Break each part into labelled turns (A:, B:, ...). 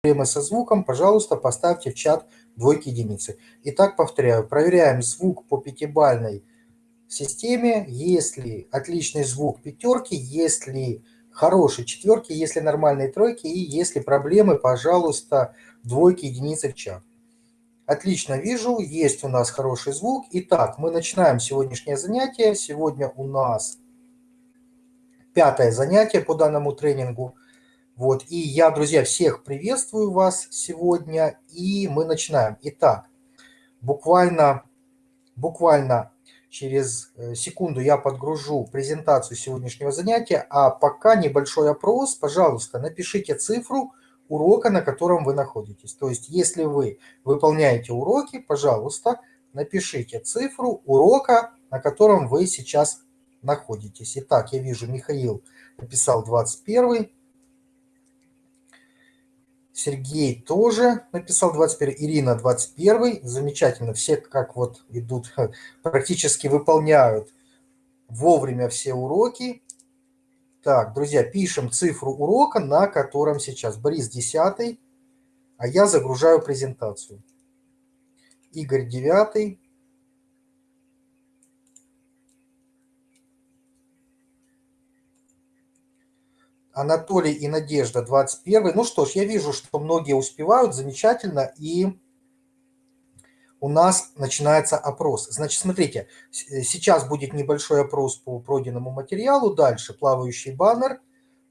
A: проблемы со звуком, пожалуйста, поставьте в чат двойки единицы. Итак, повторяю, проверяем звук по пятибальной системе. Если отличный звук пятерки, если хорошие четверки, если нормальные тройки и если проблемы, пожалуйста, двойки единицы в чат. Отлично вижу, есть у нас хороший звук. Итак, мы начинаем сегодняшнее занятие. Сегодня у нас пятое занятие по данному тренингу. Вот, и я, друзья, всех приветствую вас сегодня, и мы начинаем. Итак, буквально, буквально через э, секунду я подгружу презентацию сегодняшнего занятия, а пока небольшой опрос, пожалуйста, напишите цифру урока, на котором вы находитесь. То есть, если вы выполняете уроки, пожалуйста, напишите цифру урока, на котором вы сейчас находитесь. Итак, я вижу, Михаил написал 21. Сергей тоже написал 21, Ирина 21. Замечательно, все как вот идут, практически выполняют вовремя все уроки. Так, друзья, пишем цифру урока, на котором сейчас. Борис 10, а я загружаю презентацию. Игорь 9. Анатолий и Надежда 21. Ну что ж, я вижу, что многие успевают, замечательно, и у нас начинается опрос. Значит, смотрите, э, сейчас будет небольшой опрос по пройденному материалу, дальше плавающий баннер,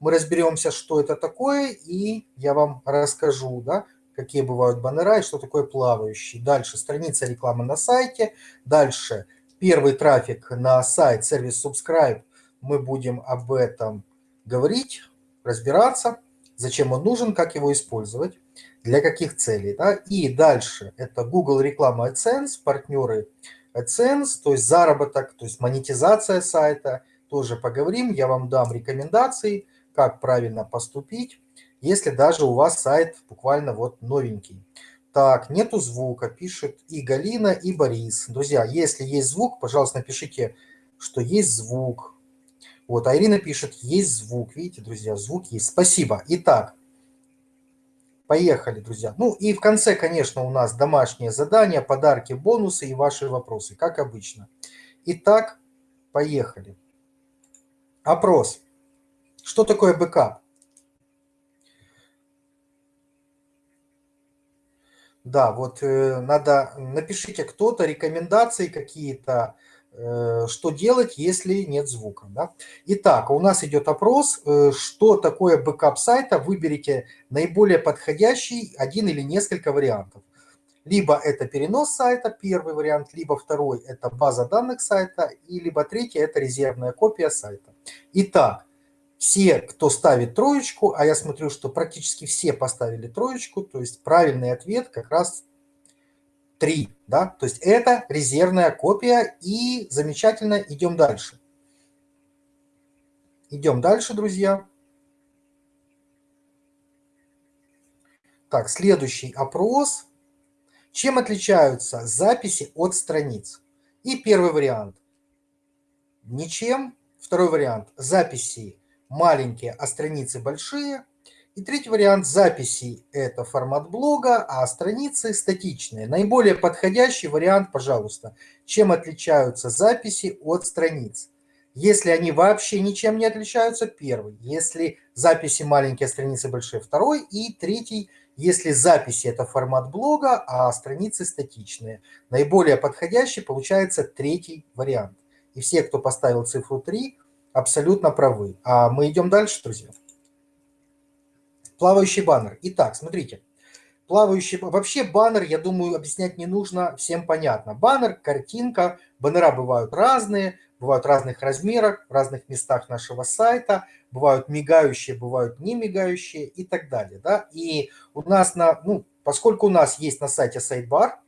A: мы разберемся, что это такое, и я вам расскажу, да, какие бывают баннера и что такое плавающий. Дальше страница рекламы на сайте, дальше первый трафик на сайт, сервис Subscribe, мы будем об этом говорить, разбираться, зачем он нужен, как его использовать, для каких целей. Да? И дальше это Google реклама AdSense, партнеры AdSense, то есть заработок, то есть монетизация сайта, тоже поговорим, я вам дам рекомендации, как правильно поступить, если даже у вас сайт буквально вот новенький. Так, нету звука, пишет и Галина, и Борис. Друзья, если есть звук, пожалуйста, напишите, что есть звук. Вот, а Ирина пишет, есть звук. Видите, друзья, звук есть. Спасибо. Итак, поехали, друзья. Ну и в конце, конечно, у нас домашнее задание, подарки, бонусы и ваши вопросы, как обычно. Итак, поехали. Опрос. Что такое бэкап? Да, вот э, надо, напишите кто-то рекомендации какие-то, что делать, если нет звука. Да? Итак, у нас идет опрос, э, что такое бэкап сайта. Выберите наиболее подходящий один или несколько вариантов. Либо это перенос сайта, первый вариант, либо второй – это база данных сайта, и либо третий – это резервная копия сайта. Итак, все, кто ставит троечку, а я смотрю, что практически все поставили троечку, то есть правильный ответ как раз 3, да, то есть это резервная копия, и замечательно, идем дальше. Идем дальше, друзья. Так, следующий опрос. Чем отличаются записи от страниц? И первый вариант. Ничем. Второй вариант. Записи маленькие, а страницы большие. И третий вариант записи – это формат блога, а страницы статичные. Наиболее подходящий вариант, пожалуйста, чем отличаются записи от страниц. Если они вообще ничем не отличаются, первый. Если записи маленькие, а страницы большие, второй. И третий, если записи – это формат блога, а страницы статичные. Наиболее подходящий получается третий вариант. И все, кто поставил цифру 3, абсолютно правы. А мы идем дальше, друзья. Плавающий баннер. Итак, смотрите. Плавающий... Вообще баннер, я думаю, объяснять не нужно, всем понятно. Баннер, картинка, баннера бывают разные, бывают разных размерах, в разных местах нашего сайта, бывают мигающие, бывают не мигающие и так далее. Да? И у нас, на, ну, поскольку у нас есть на сайте сайт-бар,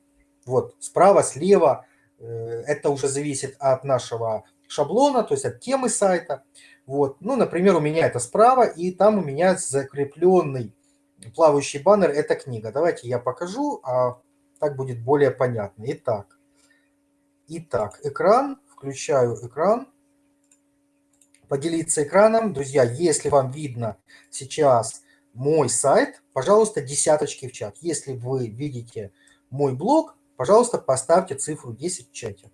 A: вот справа, слева, э, это уже зависит от нашего шаблона, то есть от темы сайта. Вот. Ну, например, у меня это справа, и там у меня закрепленный плавающий баннер – это книга. Давайте я покажу, а так будет более понятно. Итак, итак, экран, включаю экран. Поделиться экраном. Друзья, если вам видно сейчас мой сайт, пожалуйста, десяточки в чат. Если вы видите мой блог, пожалуйста, поставьте цифру 10 в чате.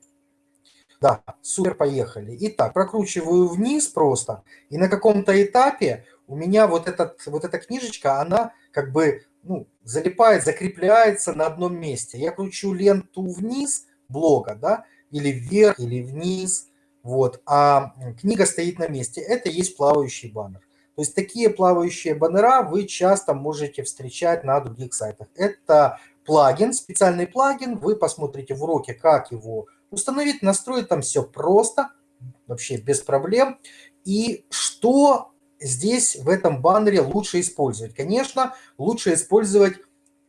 A: Да, супер, поехали. Итак, прокручиваю вниз просто, и на каком-то этапе у меня вот, этот, вот эта книжечка, она как бы ну, залипает, закрепляется на одном месте. Я кручу ленту вниз блога, да, или вверх, или вниз, вот, а книга стоит на месте. Это есть плавающий баннер. То есть такие плавающие баннера вы часто можете встречать на других сайтах. Это плагин, специальный плагин. Вы посмотрите в уроке, как его установить, настроить. Там все просто, вообще без проблем. И что здесь в этом баннере лучше использовать? Конечно, лучше использовать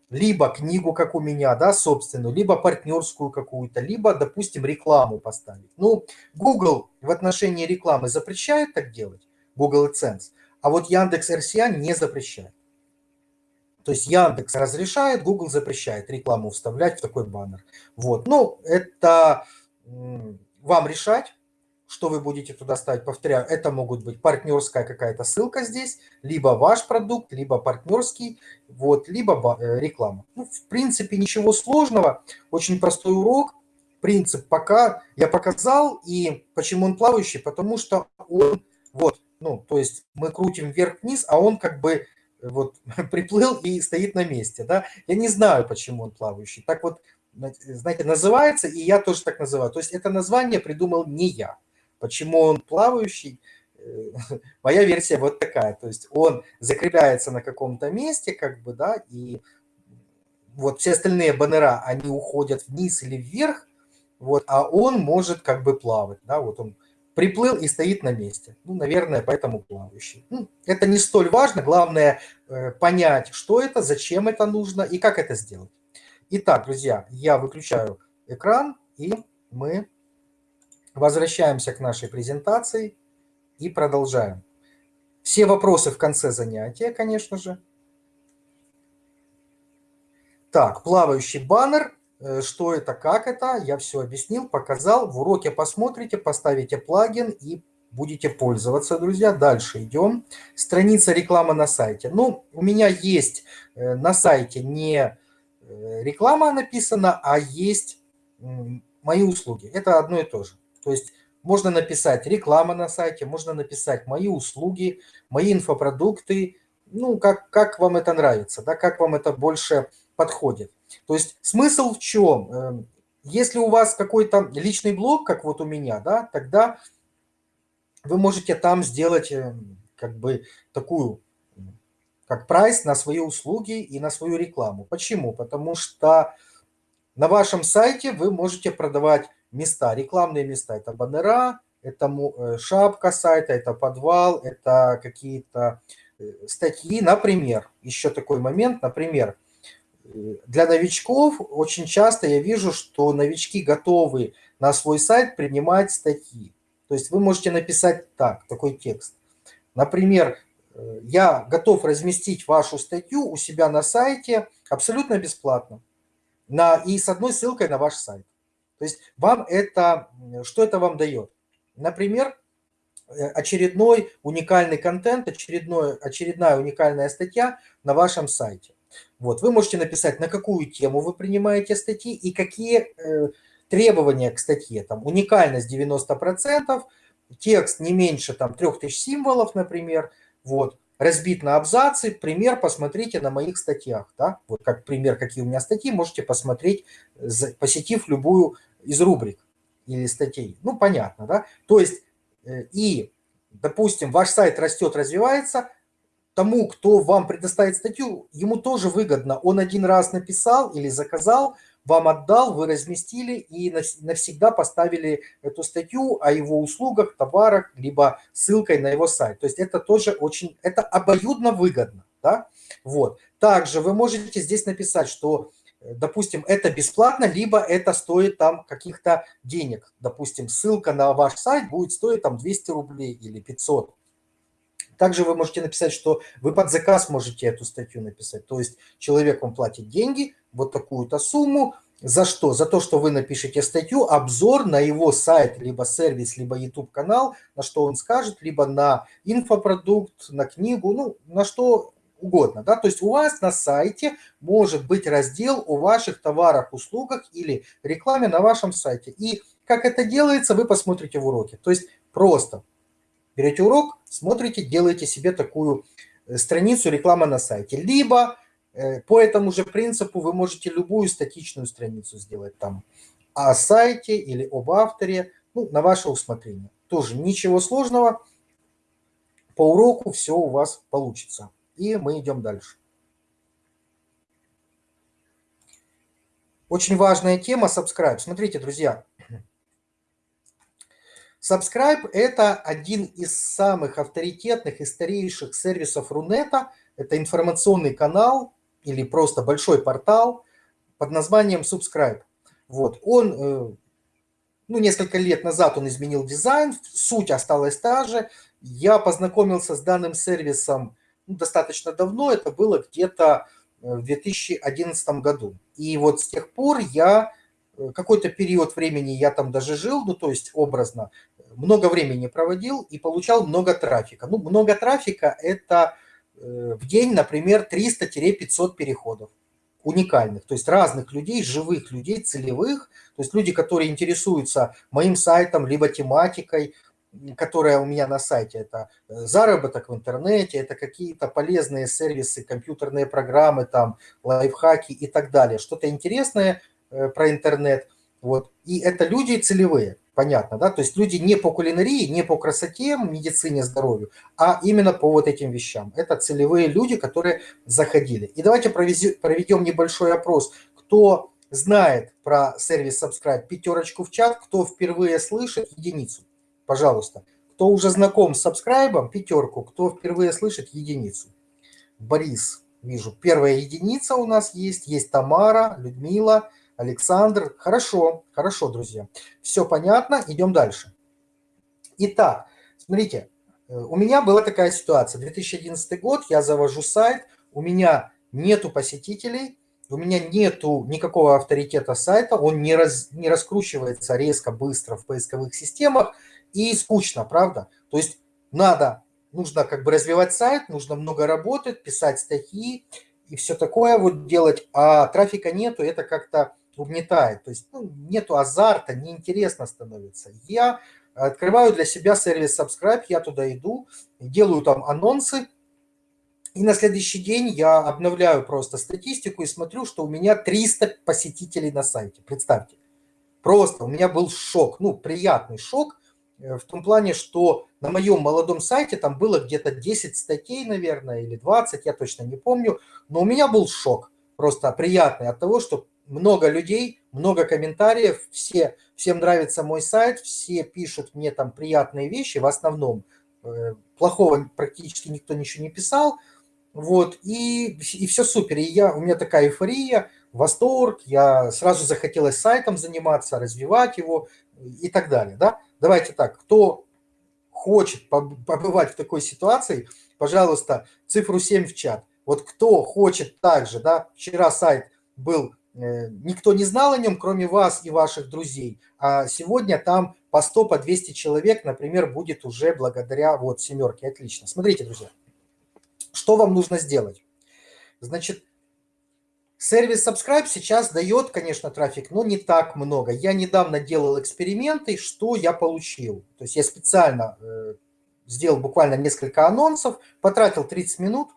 A: либо книгу, как у меня, да, собственную, либо партнерскую какую-то, либо, допустим, рекламу поставить. Ну, Google в отношении рекламы запрещает так делать, Google AdSense, а вот Яндекс RCA не запрещает. То есть Яндекс разрешает, Google запрещает рекламу вставлять в такой баннер. Вот, ну, это вам решать, что вы будете туда ставить. Повторяю, это могут быть партнерская какая-то ссылка здесь, либо ваш продукт, либо партнерский, вот, либо э, реклама. Ну, в принципе, ничего сложного, очень простой урок. Принцип пока я показал, и почему он плавающий, потому что он, вот, ну, то есть мы крутим вверх-вниз, а он как бы вот приплыл и стоит на месте, да. Я не знаю, почему он плавающий. Так вот, знаете, называется, и я тоже так называю. То есть это название придумал не я. Почему он плавающий? Э, моя версия вот такая. То есть он закрепляется на каком-то месте, как бы, да, и вот все остальные баннера, они уходят вниз или вверх, вот, а он может как бы плавать, да, вот он приплыл и стоит на месте. Ну, наверное, поэтому плавающий. Ну, это не столь важно, главное э, понять, что это, зачем это нужно и как это сделать. Итак, друзья, я выключаю экран, и мы Возвращаемся к нашей презентации и продолжаем. Все вопросы в конце занятия, конечно же. Так, плавающий баннер. Э, что это, как это? Я все объяснил, показал. В уроке посмотрите, поставите плагин и будете пользоваться, друзья. Дальше идем. Страница рекламы на сайте. Ну, у меня есть э, на сайте не э, реклама написана, а есть мои услуги. Это одно и то же. То есть можно написать реклама на сайте, можно написать мои услуги, мои инфопродукты, ну, как, как вам это нравится, да, как вам это больше подходит. То есть смысл в чем? Эм, если у вас какой-то личный блог, как вот у меня, да, тогда вы можете там сделать эм, как бы такую, как прайс на свои услуги и на свою рекламу. Почему? Потому что на вашем сайте вы можете продавать места, рекламные места. Это баннера, это э, шапка сайта, это подвал, это какие-то статьи. Например, еще такой момент, например, э, для новичков очень часто я вижу, что новички готовы на свой сайт принимать статьи. То есть вы можете написать так, такой текст. Например, я готов разместить вашу статью у себя на сайте абсолютно бесплатно на, и с одной ссылкой на ваш сайт. То есть вам это, что это вам дает? Например, э, очередной уникальный контент, очередной, очередная уникальная статья на вашем сайте. Вот, вы можете написать, на какую тему вы принимаете статьи и какие э, требования к статье. Там уникальность 90%, текст не меньше там 3000 символов, например. Вот разбит на абзацы. Пример посмотрите на моих статьях. Да? Вот как пример, какие у меня статьи, можете посмотреть, посетив любую из рубрик или статей. Ну, понятно, да? То есть, и, допустим, ваш сайт растет, развивается, тому, кто вам предоставит статью, ему тоже выгодно. Он один раз написал или заказал, вам отдал, вы разместили и навсегда поставили эту статью о его услугах, товарах, либо ссылкой на его сайт. То есть это тоже очень, это обоюдно выгодно. Да? Вот. Также вы можете здесь написать, что допустим, это бесплатно, либо это стоит там каких-то денег. Допустим, ссылка на ваш сайт будет стоить там 200 рублей или 500. Также вы можете написать, что вы под заказ можете эту статью написать. То есть человек вам платит деньги, вот такую-то сумму. За что? За то, что вы напишете статью, обзор на его сайт, либо сервис, либо YouTube-канал, на что он скажет, либо на инфопродукт, на книгу, ну, на что угодно. Да? То есть у вас на сайте может быть раздел о ваших товарах, услугах или рекламе на вашем сайте. И как это делается, вы посмотрите в уроке. То есть просто берете урок, смотрите, делаете себе такую э, страницу рекламы на сайте. Либо э, по этому же принципу вы можете любую статичную страницу сделать там о сайте или об авторе, ну, на ваше усмотрение. Тоже ничего сложного, по уроку все у вас получится. И мы идем дальше. Очень важная тема subscribe. Смотрите, друзья. Subscribe – это один из самых авторитетных и старейших сервисов Рунета. Это информационный канал или просто большой портал под названием Subscribe. Вот. Он, э, ну, несколько лет назад он изменил дизайн, суть осталась та же. Я познакомился с данным сервисом достаточно давно, это было где-то э, в 2011 году. И вот с тех пор я э, какой-то период времени я там даже жил, ну то есть образно, много времени проводил и получал много трафика. Ну, много трафика – это в день, например, 300-500 переходов уникальных, то есть разных людей, живых людей, целевых, то есть люди, которые интересуются моим сайтом, либо тематикой, которая у меня на сайте. Это э, заработок в интернете, это какие-то полезные сервисы, компьютерные программы, там, лайфхаки и так далее. Что-то интересное э, про интернет. Вот. И это люди целевые понятно, да, то есть люди не по кулинарии, не по красоте, медицине, здоровью, а именно по вот этим вещам. Это целевые люди, которые заходили. И давайте проведем небольшой опрос, кто знает про сервис Subscribe, пятерочку в чат, кто впервые слышит, единицу, пожалуйста. Кто уже знаком с Subscribe, пятерку, кто впервые слышит, единицу. Борис, вижу, первая единица у нас есть, есть Тамара, Людмила, Александр. Хорошо, хорошо, друзья. Все понятно, идем дальше. Итак, смотрите, э, у меня была такая ситуация. 2011 год, я завожу сайт, у меня нету посетителей, у меня нету никакого авторитета сайта, он не, раз, не раскручивается резко, быстро в поисковых системах, и скучно, правда? То есть надо, нужно как бы развивать сайт, нужно много работать, писать статьи и все такое вот делать, а трафика нету, это как-то угнетает. То есть ну, нету азарта, неинтересно становится. Я открываю для себя сервис Subscribe, я туда иду, делаю там анонсы, и на следующий день я обновляю просто статистику и смотрю, что у меня 300 посетителей на сайте. Представьте. Просто у меня был шок, ну, приятный шок, в том плане, что на моем молодом сайте там было где-то 10 статей, наверное, или 20, я точно не помню, но у меня был шок просто приятный от того, что много людей, много комментариев, все, всем нравится мой сайт, все пишут мне там приятные вещи, в основном э, плохого практически никто ничего не писал, вот, и, и все супер, и я, у меня такая эйфория, восторг, я сразу захотелось сайтом заниматься, развивать его и так далее, да. Давайте так, кто хочет побывать в такой ситуации, пожалуйста, цифру 7 в чат. Вот кто хочет также, да, вчера сайт был Э, никто не знал о нем, кроме вас и ваших друзей. А сегодня там по 100, по 200 человек, например, будет уже благодаря вот семерке. Отлично. Смотрите, друзья, что вам нужно сделать? Значит, сервис Subscribe сейчас дает, конечно, трафик, но не так много. Я недавно делал эксперименты, что я получил. То есть я специально э, сделал буквально несколько анонсов, потратил 30 минут,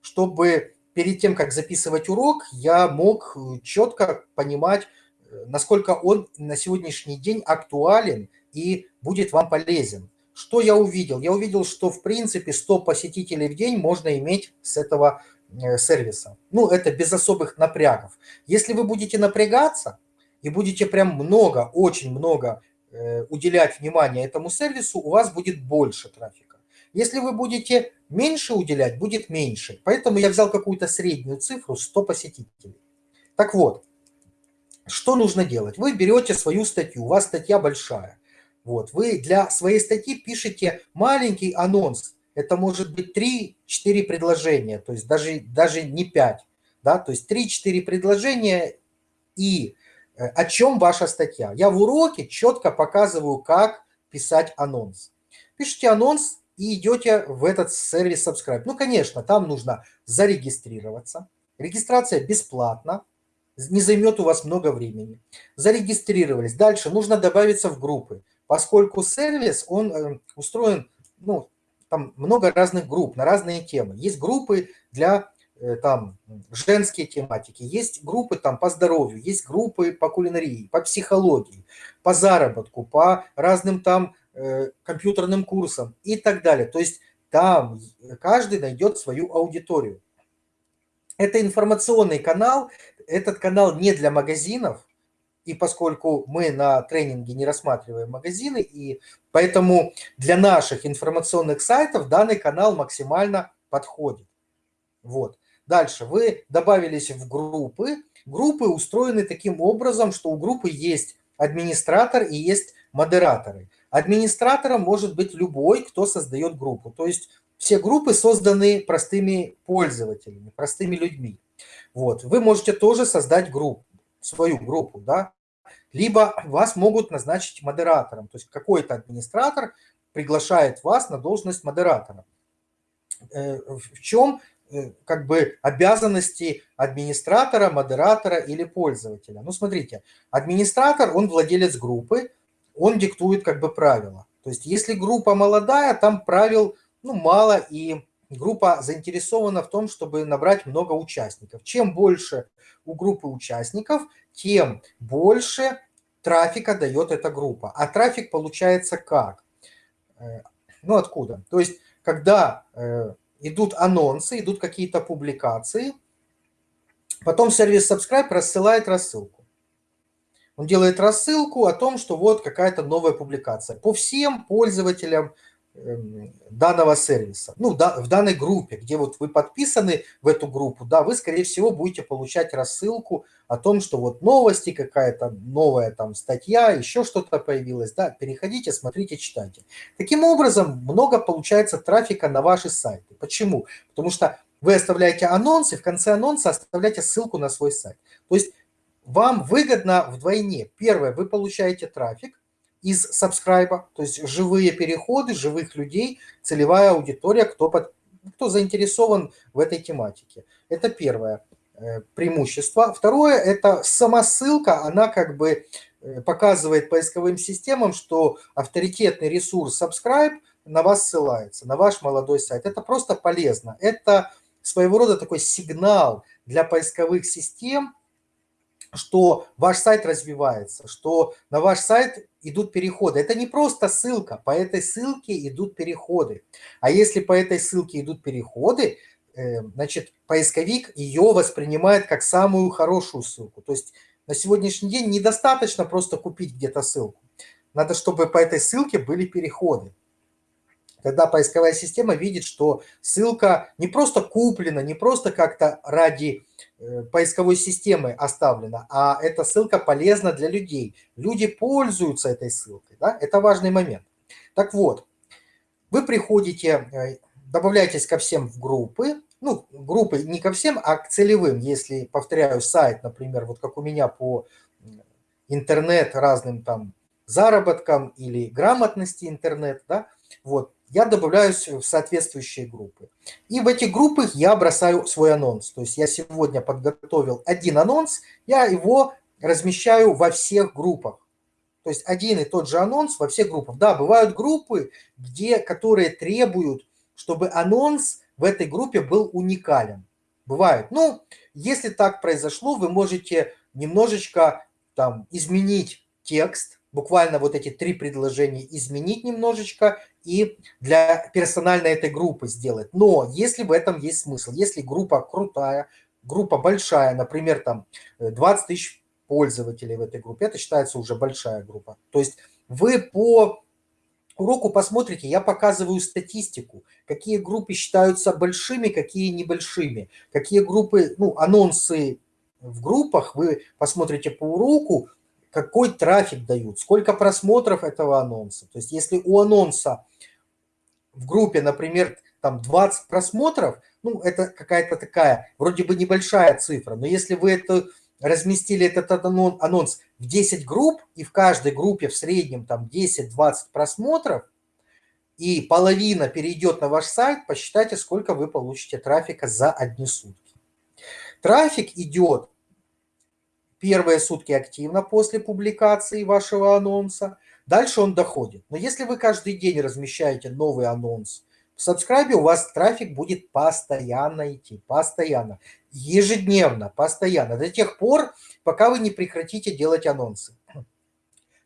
A: чтобы перед тем, как записывать урок, я мог э, четко понимать, э, насколько он на сегодняшний день актуален и будет вам полезен. Что я увидел? Я увидел, что в принципе 100 посетителей в день можно иметь с этого сервиса. Ну, это без особых напрягов. Если вы будете напрягаться и будете прям много, очень много уделять внимание этому сервису, у вас будет больше трафика. Если вы будете меньше уделять, будет меньше. Поэтому я взял какую-то среднюю цифру 100 посетителей. Так вот, что нужно делать? Вы берете свою статью, у вас статья большая. Вот, вы для своей статьи пишете маленький анонс. Это может быть 3-4 предложения, то есть даже, даже не 5. Да? То есть 3-4 предложения и э, о чем ваша статья. Я в уроке четко показываю, как писать анонс. Пишите анонс, и идете в этот сервис Subscribe. Ну, конечно, там нужно зарегистрироваться. Регистрация бесплатна, не займет у вас много времени. Зарегистрировались. Дальше нужно добавиться в группы, поскольку сервис, он э, устроен, ну, там много разных групп на разные темы. Есть группы для Э, там женские тематики, есть группы там по здоровью, есть группы по кулинарии, по психологии, по заработку, по разным там э, компьютерным курсам и так далее. То есть там каждый найдет свою аудиторию. Это информационный канал, этот канал не для магазинов, и поскольку мы на тренинге не рассматриваем магазины, и поэтому для наших информационных сайтов данный канал максимально подходит. Вот. Дальше вы добавились в группы. Группы устроены таким образом, что у группы есть администратор и есть модераторы. Администратором может быть любой, кто создает группу. То есть все группы созданы простыми пользователями, простыми людьми. Вот. Вы можете тоже создать группу, свою группу, да, либо вас могут назначить модератором. То есть какой-то администратор приглашает вас на должность модератора. Э, в чем Э, как бы обязанности администратора, модератора или пользователя. Ну, смотрите, администратор, он владелец группы, он диктует как бы правила. То есть если группа молодая, там правил ну, мало, и группа заинтересована в том, чтобы набрать много участников. Чем больше у группы участников, тем больше трафика дает эта группа. А трафик получается как? Э, ну, откуда? То есть, когда э, идут анонсы, идут какие-то публикации. Потом сервис Subscribe рассылает рассылку. Он делает рассылку о том, что вот какая-то новая публикация. По всем пользователям данного сервиса, ну, да, в данной группе, где вот вы подписаны в эту группу, да, вы, скорее всего, будете получать рассылку о том, что вот новости, какая-то новая там статья, еще что-то появилось, да, переходите, смотрите, читайте. Таким образом, много получается трафика на ваши сайты. Почему? Потому что вы оставляете анонсы, в конце анонса оставляете ссылку на свой сайт. То есть вам выгодно вдвойне. Первое, вы получаете трафик, из сабскрайба, то есть живые переходы, живых людей, целевая аудитория, кто, под, кто заинтересован в этой тематике. Это первое э, преимущество. Второе – это сама ссылка, она как бы э, показывает поисковым системам, что авторитетный ресурс subscribe на вас ссылается, на ваш молодой сайт. Это просто полезно. Это своего рода такой сигнал для поисковых систем, что ваш сайт развивается, что на ваш сайт идут переходы. Это не просто ссылка, по этой ссылке идут переходы. А если по этой ссылке идут переходы, э, значит, поисковик ее воспринимает как самую хорошую ссылку. То есть на сегодняшний день недостаточно просто купить где-то ссылку. Надо, чтобы по этой ссылке были переходы. Когда поисковая система видит, что ссылка не просто куплена, не просто как-то ради э, поисковой системы оставлена, а эта ссылка полезна для людей. Люди пользуются этой ссылкой. Да? Это важный момент. Так вот, вы приходите, э, добавляетесь ко всем в группы, ну, группы не ко всем, а к целевым, если, повторяю, сайт, например, вот как у меня по интернет разным там заработкам или грамотности интернет, да, вот, я добавляюсь в соответствующие группы. И в эти группы я бросаю свой анонс. То есть я сегодня подготовил один анонс, я его размещаю во всех группах. То есть один и тот же анонс во всех группах. Да, бывают группы, где, которые требуют, чтобы анонс в этой группе был уникален. Бывает. Ну, если так произошло, вы можете немножечко там изменить текст, буквально вот эти три предложения изменить немножечко и для персональной этой группы сделать. Но если в этом есть смысл, если группа крутая, группа большая, например, там 20 э, тысяч пользователей в этой группе, это считается уже большая группа. То есть вы по уроку посмотрите, я показываю статистику, какие группы считаются большими, какие небольшими, какие группы, ну, анонсы в группах, вы посмотрите по уроку, какой трафик дают, сколько просмотров этого анонса. То есть если у анонса в группе, например, там 20 просмотров, ну, это какая-то такая, вроде бы небольшая цифра, но если вы это разместили этот анонс в 10 групп, и в каждой группе в среднем там 10-20 просмотров, и половина перейдет на ваш сайт, посчитайте, сколько вы получите трафика за одни сутки. Трафик идет первые сутки активно после публикации вашего анонса, дальше он доходит. Но если вы каждый день размещаете новый анонс в Subscribe, у вас трафик будет постоянно идти, постоянно, ежедневно, постоянно, до тех пор, пока вы не прекратите делать анонсы.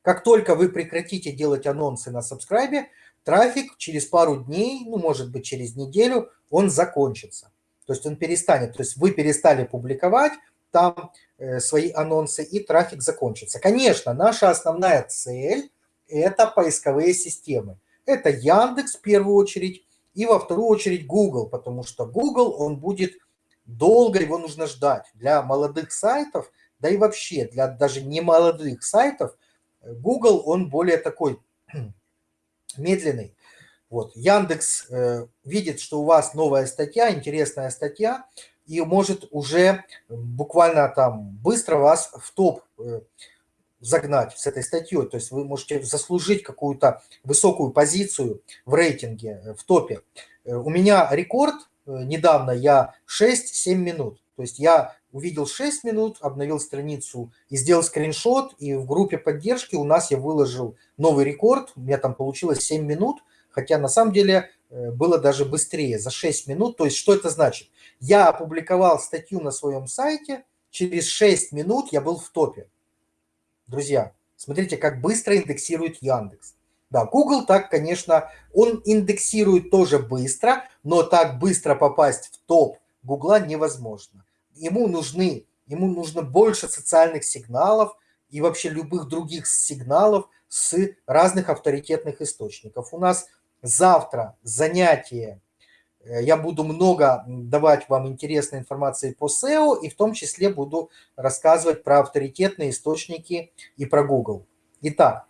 A: Как только вы прекратите делать анонсы на Subscribe, трафик через пару дней, ну, может быть, через неделю, он закончится. То есть он перестанет, то есть вы перестали публиковать там э, свои анонсы, и трафик закончится. Конечно, наша основная цель – это поисковые системы. Это Яндекс в первую очередь, и во вторую очередь Google, потому что Google, он будет долго, его нужно ждать. Для молодых сайтов, да и вообще для даже не молодых сайтов, Google, он более такой медленный. Вот. Яндекс э, видит, что у вас новая статья, интересная статья, и может уже буквально там быстро вас в топ э, загнать с этой статьей. То есть вы можете заслужить какую-то высокую позицию в рейтинге, э, в топе. Э, у меня рекорд, недавно я 6-7 минут. То есть я увидел 6 минут, обновил страницу и сделал скриншот, и в группе поддержки у нас я выложил новый рекорд, у меня там получилось 7 минут, хотя на самом деле э, было даже быстрее, за 6 минут. То есть что это значит? Я опубликовал статью на своем сайте, через 6 минут я был в топе. Друзья, смотрите, как быстро индексирует Яндекс. Да, Google так, конечно, он индексирует тоже быстро, но так быстро попасть в топ Гугла невозможно. Ему нужны, ему нужно больше социальных сигналов и вообще любых других сигналов с разных авторитетных источников. У нас завтра занятие, э, я буду много давать вам интересной информации по SEO, и в том числе буду рассказывать про авторитетные источники и про Google. Итак,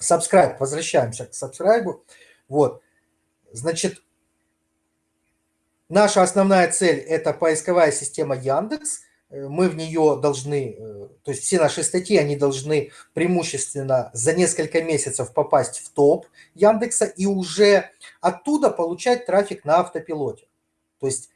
A: subscribe, возвращаемся к subscribe. Вот, значит, наша основная цель – это поисковая система Яндекс – мы в нее должны, э, то есть все наши статьи, они должны преимущественно за несколько месяцев попасть в топ Яндекса и уже оттуда получать трафик на автопилоте. То есть,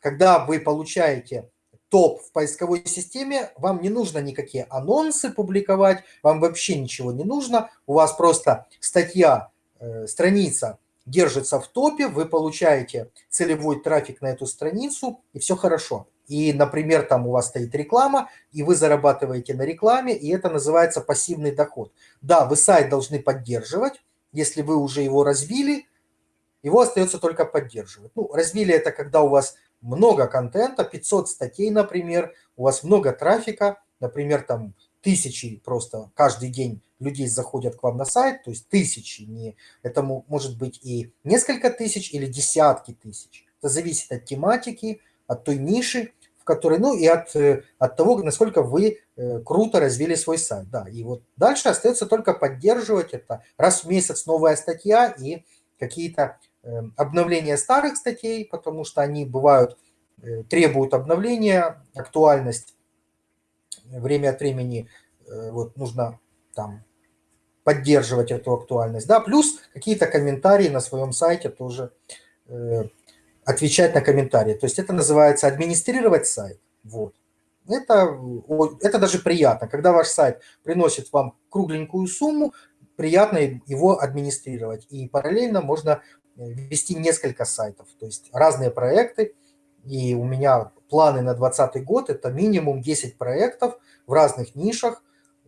A: когда вы получаете топ в поисковой системе, вам не нужно никакие анонсы публиковать, вам вообще ничего не нужно, у вас просто статья, э, страница держится в топе, вы получаете целевой трафик на эту страницу, и все хорошо и, например, там у вас стоит реклама, и вы зарабатываете на рекламе, и это называется пассивный доход. Да, вы сайт должны поддерживать, если вы уже его развили, его остается только поддерживать. Ну, развили это, когда у вас много контента, 500 статей, например, у вас много трафика, например, там тысячи просто каждый день людей заходят к вам на сайт, то есть тысячи, не, это может быть и несколько тысяч или десятки тысяч. Это зависит от тематики, от той ниши, в которой, ну и от, э, от того, насколько вы э, круто развили свой сайт. Да, и вот дальше остается только поддерживать это. Раз в месяц новая статья и какие-то эм, обновления старых статей, потому что они бывают, э, требуют обновления, актуальность время от времени вот нужно там поддерживать эту актуальность. Да, плюс какие-то комментарии на своем сайте тоже отвечать на комментарии. То есть это называется администрировать сайт. Вот. Это, это даже приятно. Когда ваш сайт приносит вам кругленькую сумму, приятно его администрировать. И параллельно можно э, вести несколько сайтов, то есть разные проекты. И у меня планы на 2020 год – это минимум 10 проектов в разных нишах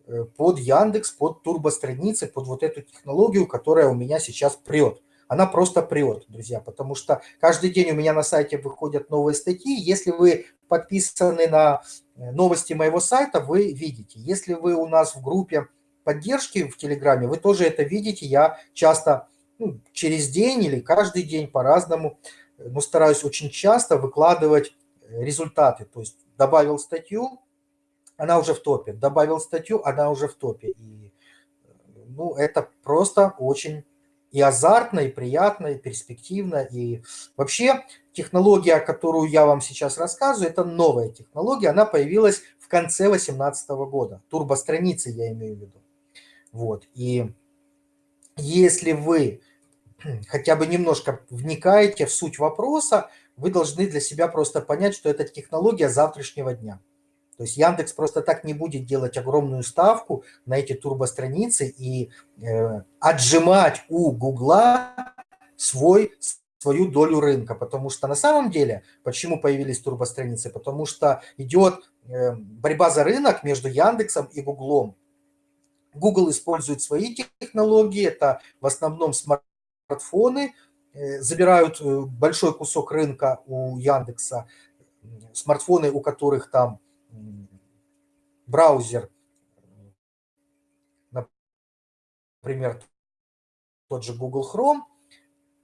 A: э, под Яндекс, под турбостраницы, под вот эту технологию, которая у меня сейчас прет она просто прет, друзья, потому что каждый день у меня на сайте выходят новые статьи. Если вы подписаны на э, новости моего сайта, вы видите. Если вы у нас в группе поддержки в Телеграме, вы тоже это видите. Я часто ну, через день или каждый день по-разному, э, но стараюсь очень часто выкладывать э, результаты. То есть добавил статью, она уже в топе. Добавил статью, она уже в топе. И ну, это просто очень и азартно, и приятно, и перспективно. И вообще технология, которую я вам сейчас рассказываю, это новая технология. Она появилась в конце 2018 года. Турбостраницы я имею в виду. Вот. И если вы хотя бы немножко вникаете в суть вопроса, вы должны для себя просто понять, что это технология завтрашнего дня. То есть Яндекс просто так не будет делать огромную ставку на эти турбостраницы и э, отжимать у Гугла свой, свою долю рынка. Потому что на самом деле, почему появились турбостраницы? Потому что идет э, борьба за рынок между Яндексом и Гуглом. Google использует свои технологии, это в основном смартфоны, э, забирают э, большой кусок рынка у Яндекса, смартфоны, у которых там браузер, например, тот же Google Chrome,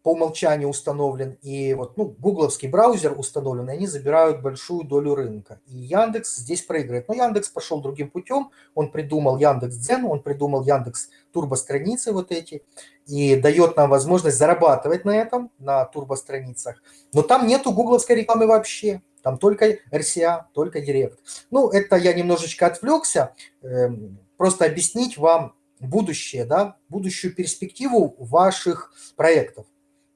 A: по умолчанию установлен, и вот, ну, гугловский браузер установлен, и они забирают большую долю рынка. И Яндекс здесь проигрывает. Но Яндекс пошел другим путем, он придумал Яндекс Дзен, он придумал Яндекс турбостраницы вот эти, и дает нам возможность зарабатывать на этом, на турбостраницах. Но там нету гугловской рекламы вообще. Там только RCA, только Директ. Ну, это я немножечко отвлекся. Эм, просто объяснить вам будущее, да, будущую перспективу ваших проектов.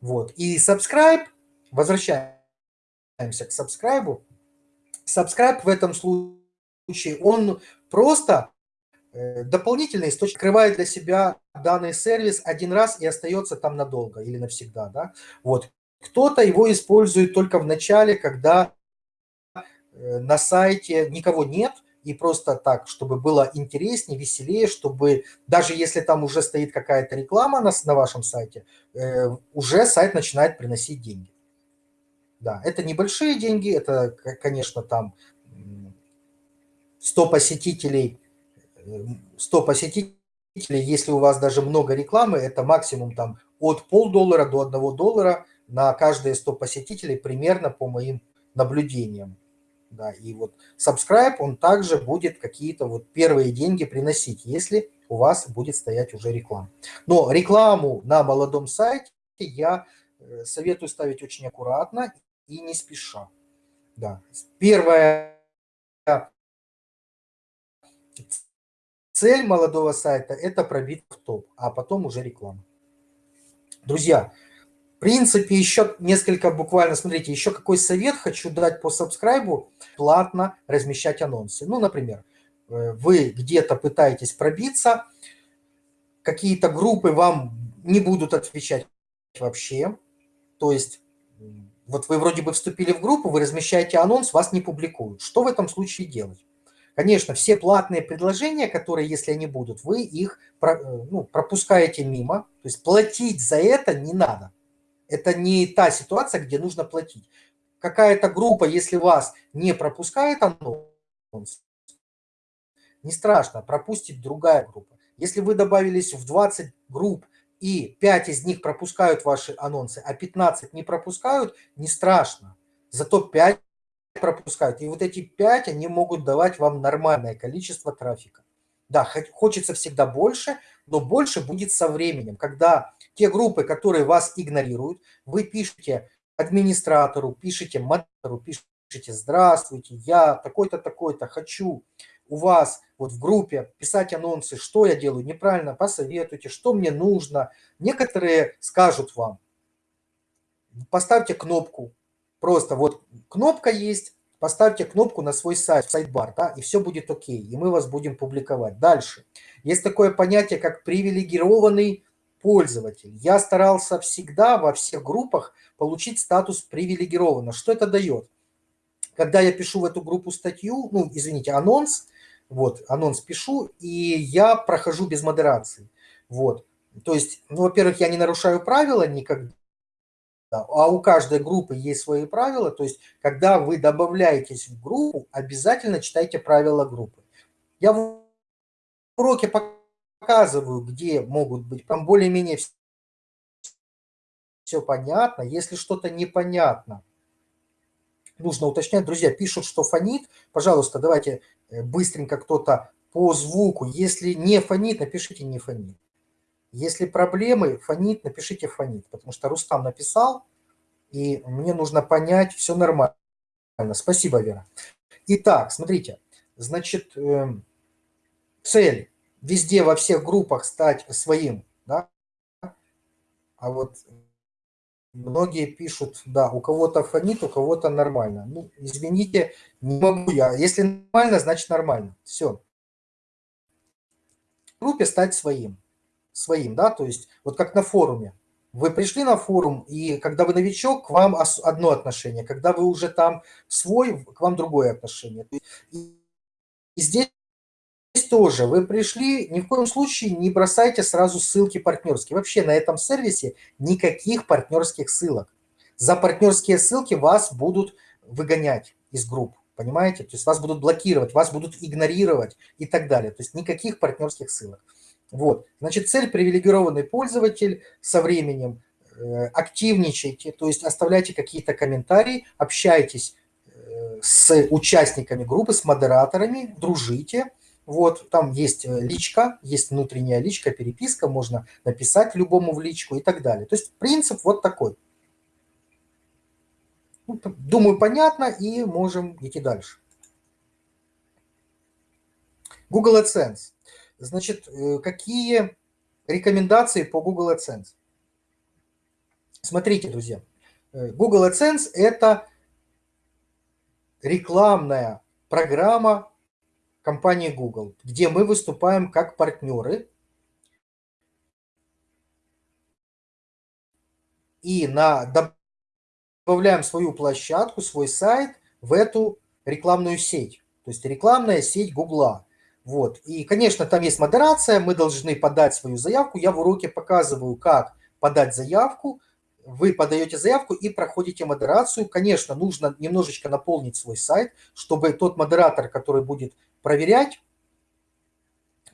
A: Вот. И subscribe, возвращаемся к subscribe. Subscribe в этом случае, он просто э, дополнительный источник, открывает для себя данный сервис один раз и остается там надолго или навсегда. Да? Вот. Кто-то его использует только в начале, когда на сайте никого нет, и просто так, чтобы было интереснее, веселее, чтобы даже если там уже стоит какая-то реклама на, на вашем сайте, э, уже сайт начинает приносить деньги. Да, это небольшие деньги, это, конечно, там 100 посетителей, 100 э, посетителей, если у вас даже много рекламы, это максимум там от полдоллара до 1 доллара на каждые 100 посетителей примерно по моим наблюдениям. Да, и вот subscribe, он также будет какие-то вот первые деньги приносить, если у вас будет стоять уже реклама. Но рекламу на молодом сайте я э, советую ставить очень аккуратно и не спеша. Да. Первая цель молодого сайта – это пробить в топ, а потом уже реклама. Друзья, принципе, еще несколько буквально, смотрите, еще какой совет хочу дать по сабскрайбу, платно размещать анонсы. Ну, например, э, вы где-то пытаетесь пробиться, какие-то группы вам не будут отвечать вообще, то есть вот вы вроде бы вступили в группу, вы размещаете анонс, вас не публикуют. Что в этом случае делать? Конечно, все платные предложения, которые, если они будут, вы их э, ну, пропускаете мимо, то есть платить за это не надо. Это не та ситуация, где нужно платить. Какая-то группа, если вас не пропускает анонс, не страшно, пропустит другая группа. Если вы добавились в 20 групп, и 5 из них пропускают ваши анонсы, а 15 не пропускают, не страшно. Зато 5 пропускают. И вот эти 5, они могут давать вам нормальное количество трафика. Да, хочется всегда больше, но больше будет со временем, когда те группы, которые вас игнорируют, вы пишете администратору, пишите монитору, пишите «Здравствуйте, я такой-то, такой-то, хочу у вас вот в группе писать анонсы, что я делаю неправильно, посоветуйте, что мне нужно». Некоторые скажут вам, поставьте кнопку, просто вот кнопка есть, поставьте кнопку на свой сайт, сайт-бар, да, и все будет окей, и мы вас будем публиковать. Дальше. Есть такое понятие, как привилегированный пользователь. Я старался всегда во всех группах получить статус привилегированно. Что это дает? Когда я пишу в эту группу статью, ну, извините, анонс, вот, анонс пишу, и я прохожу без модерации. Вот. То есть, ну, во-первых, я не нарушаю правила никогда, а у каждой группы есть свои правила. То есть, когда вы добавляетесь в группу, обязательно читайте правила группы. Я в уроке показываю, где могут быть, там более-менее все понятно. Если что-то непонятно, нужно уточнять. Друзья, пишут, что фонит. Пожалуйста, давайте э, быстренько кто-то по звуку. Если не фонит, напишите не фонит. Если проблемы, фонит, напишите фонит. Потому что Рустам написал, и мне нужно понять, все нормально. Спасибо, Вера. Итак, смотрите, значит, эм, цель везде во всех группах стать своим да, А вот многие пишут, да, у кого-то фонит, у кого-то нормально. Ну, извините, не могу я. Если нормально, значит нормально. Все. В группе стать своим. Своим, да, то есть вот как на форуме. Вы пришли на форум, и когда вы новичок, к вам одно отношение. Когда вы уже там свой, к вам другое отношение. И здесь тоже вы пришли, ни в коем случае не бросайте сразу ссылки партнерские. Вообще на этом сервисе никаких партнерских ссылок. За партнерские ссылки вас будут выгонять из групп, понимаете? То есть вас будут блокировать, вас будут игнорировать и так далее. То есть никаких партнерских ссылок. Вот, значит, цель привилегированный пользователь со временем, э, активничайте, то есть оставляйте какие-то комментарии, общайтесь э, с участниками группы, с модераторами, дружите. Вот, там есть э, личка, есть внутренняя личка, переписка, можно написать любому в личку и так далее. То есть принцип вот такой. Ну, думаю, понятно, и можем идти дальше. Google AdSense. Значит, э, какие рекомендации по Google AdSense? Смотрите, друзья, э, Google AdSense – это рекламная программа компании Google, где мы выступаем как партнеры и на, добавляем свою площадку, свой сайт в эту рекламную сеть. То есть рекламная сеть Гугла. Вот. И, конечно, там есть модерация, мы должны подать свою заявку. Я в уроке показываю, как подать заявку. Вы подаете заявку и проходите модерацию. Конечно, нужно немножечко наполнить свой сайт, чтобы тот модератор, который будет проверять,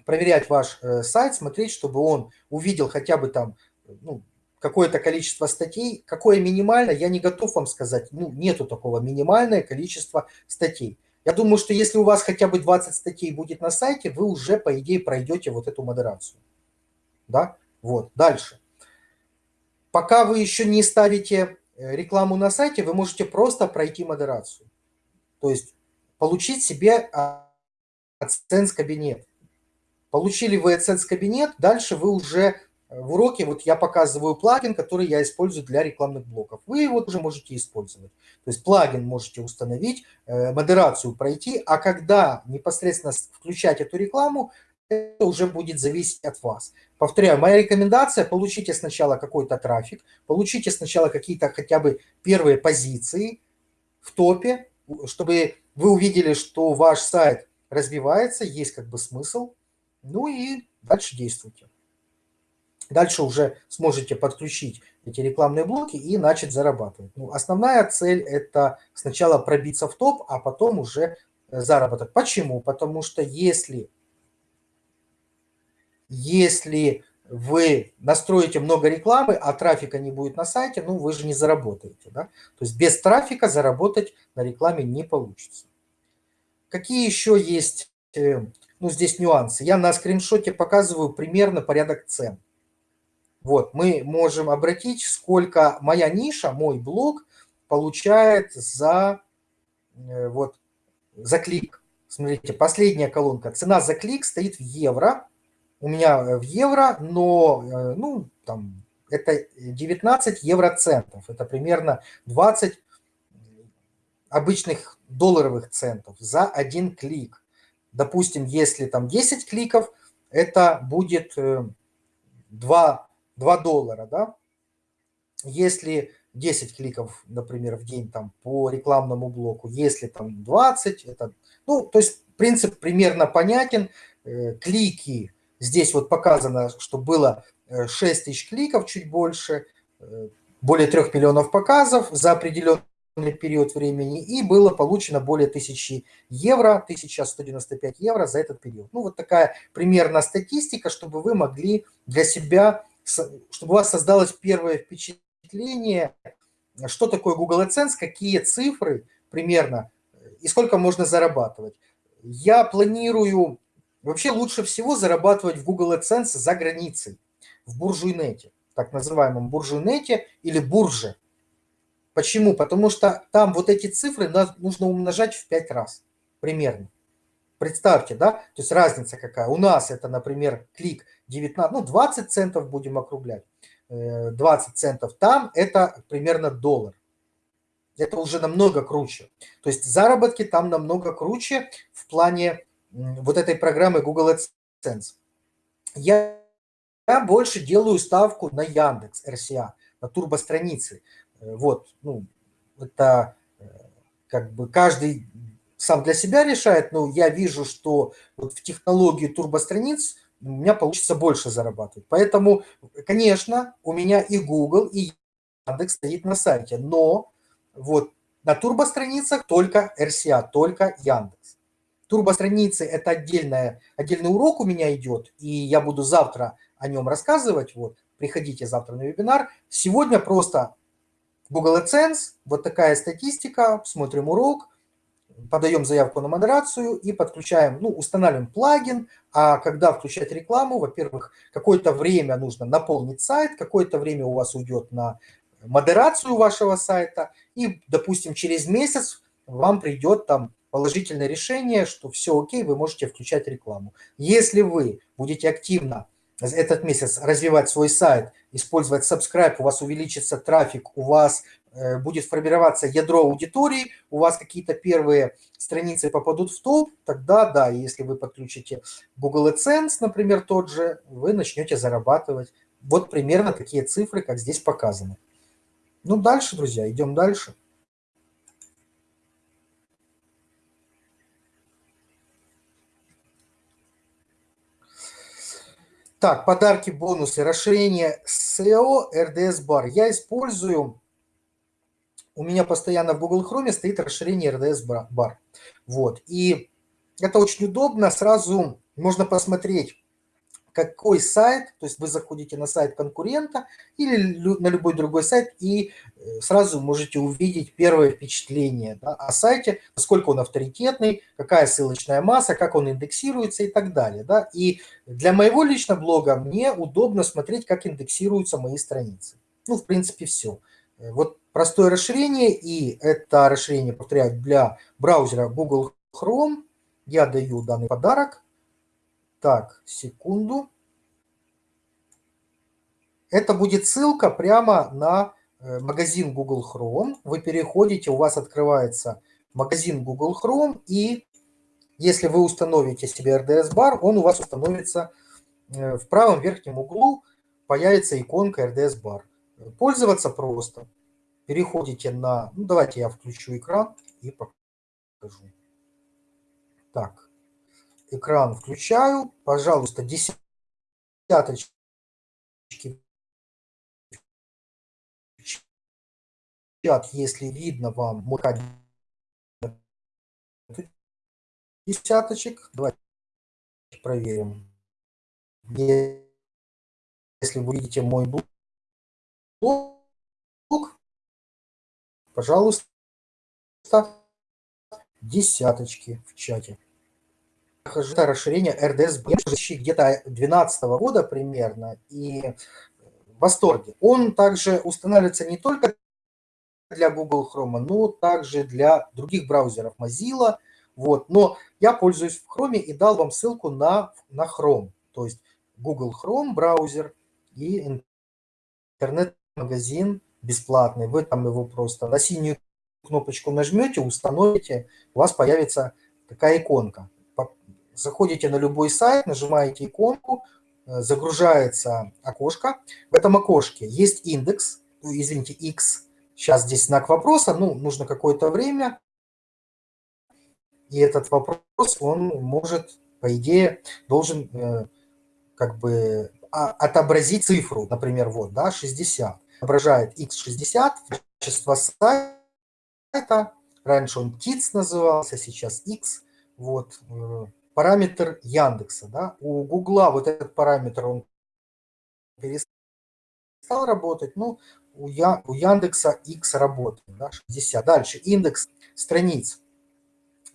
A: проверять ваш э, сайт, смотреть, чтобы он увидел хотя бы там ну, какое-то количество статей. Какое минимально, я не готов вам сказать. Ну, нету такого минимальное количество статей. Я думаю, что если у вас хотя бы 20 статей будет на сайте, вы уже, по идее, пройдете вот эту модерацию. Да? Вот, дальше. Пока вы еще не ставите э, рекламу на сайте, вы можете просто пройти модерацию. То есть получить себе AdSense кабинет. Получили вы AdSense кабинет, дальше вы уже в уроке вот я показываю плагин, который я использую для рекламных блоков. Вы его уже можете использовать. То есть плагин можете установить, э, модерацию пройти, а когда непосредственно включать эту рекламу, это уже будет зависеть от вас. Повторяю, моя рекомендация, получите сначала какой-то трафик, получите сначала какие-то хотя бы первые позиции в топе, чтобы вы увидели, что ваш сайт развивается, есть как бы смысл, ну и дальше действуйте. Дальше уже сможете подключить эти рекламные блоки и начать зарабатывать. Ну, основная цель – это сначала пробиться в топ, а потом уже э, заработок. Почему? Потому что если, если вы настроите много рекламы, а трафика не будет на сайте, ну вы же не заработаете. Да? То есть без трафика заработать на рекламе не получится. Какие еще есть э, ну, здесь нюансы? Я на скриншоте показываю примерно порядок цен. Вот, мы можем обратить, сколько моя ниша, мой блог получает за, э, вот, за клик. Смотрите, последняя колонка. Цена за клик стоит в евро. У меня э, в евро, но, э, ну, там, это 19 евроцентов. Это примерно 20 обычных долларовых центов за один клик. Допустим, если там 10 кликов, это будет 2 2 доллара, да, если 10 кликов, например, в день там по рекламному блоку, если там 20, это, ну, то есть принцип примерно понятен, э, клики, здесь вот показано, что было 6 э, тысяч кликов, чуть больше, э, более 3 миллионов показов за определенный период времени, и было получено более 1000 евро, 1195 евро за этот период. Ну, вот такая примерно статистика, чтобы вы могли для себя чтобы у вас создалось первое впечатление, что такое Google AdSense, какие цифры примерно и сколько можно зарабатывать. Я планирую, вообще лучше всего зарабатывать в Google AdSense за границей, в буржуйнете, так называемом буржуйнете или бурже. Почему? Потому что там вот эти цифры нужно умножать в 5 раз примерно. Представьте, да, то есть разница какая. У нас это, например, клик 19, ну 20 центов будем округлять. 20 центов там, это примерно доллар. Это уже намного круче. То есть заработки там намного круче в плане вот этой программы Google AdSense. Я, больше делаю ставку на Яндекс, RCA, на турбостраницы. Э, вот, ну, это э, как бы каждый сам для себя решает, но я вижу, что вот в технологии турбостраниц у меня получится больше зарабатывать. Поэтому, конечно, у меня и Google, и Яндекс стоит на сайте, но вот на турбостраницах только RCA, только Яндекс. Турбостраницы – это отдельная, отдельный урок у меня идет, и я буду завтра о нем рассказывать. Вот, приходите завтра на вебинар. Сегодня просто Google AdSense, вот такая статистика, смотрим урок, подаем заявку на модерацию и подключаем, ну, устанавливаем плагин, а когда включать рекламу, во-первых, какое-то время нужно наполнить сайт, какое-то время у вас уйдет на модерацию вашего сайта, и, допустим, через месяц вам придет там положительное решение, что все окей, вы можете включать рекламу. Если вы будете активно этот месяц развивать свой сайт, использовать subscribe, у вас увеличится трафик, у вас будет формироваться ядро аудитории, у вас какие-то первые страницы попадут в топ, тогда да, если вы подключите Google AdSense, например, тот же, вы начнете зарабатывать. Вот примерно такие цифры, как здесь показаны. Ну, дальше, друзья, идем дальше. Так, подарки, бонусы, расширение SEO, RDS бар. Я использую, у меня постоянно в Google Chrome стоит расширение RDS бар. Вот, и это очень удобно, сразу можно посмотреть, какой сайт, то есть вы заходите на сайт конкурента или на любой другой сайт и э, сразу можете увидеть первое впечатление да, о сайте, насколько он авторитетный, какая ссылочная масса, как он индексируется и так далее. Да. И для моего личного блога мне удобно смотреть, как индексируются мои страницы. Ну, в принципе, все. Э, вот простое расширение, и это расширение, повторяю, для браузера Google Chrome. Я даю данный подарок так, секунду. Это будет ссылка прямо на э, магазин Google Chrome. Вы переходите, у вас открывается магазин Google Chrome, и если вы установите себе RDS бар, он у вас установится э, в правом верхнем углу, появится иконка RDS бар. Пользоваться просто. Переходите на... Ну, давайте я включу экран и покажу. Так экран включаю. Пожалуйста, десяточки чат, если видно вам мой десяточек. Давайте проверим. Если вы видите мой блог, пожалуйста, десяточки в чате это расширение RDS где-то 2012 года примерно, и в восторге. Он также устанавливается не только для Google Chrome, но также для других браузеров Mozilla. Вот. Но я пользуюсь в Chrome и дал вам ссылку на, на Chrome. То есть Google Chrome браузер и интернет-магазин бесплатный. Вы там его просто на синюю кнопочку нажмете, установите, у вас появится такая иконка. Заходите на любой сайт, нажимаете иконку, э, загружается окошко. В этом окошке есть индекс, ну, извините, x. Сейчас здесь знак вопроса, ну, нужно какое-то время. И этот вопрос, он может, по идее, должен э, как бы а, отобразить цифру, например, вот, да, 60. Отображает x60, качество сайта. Раньше он TITS назывался, сейчас x. Вот, э, параметр Яндекса. Да? У Гугла вот этот параметр, он перестал работать, ну, у, Я, у Яндекса X работает, да, 60. Дальше, индекс страниц.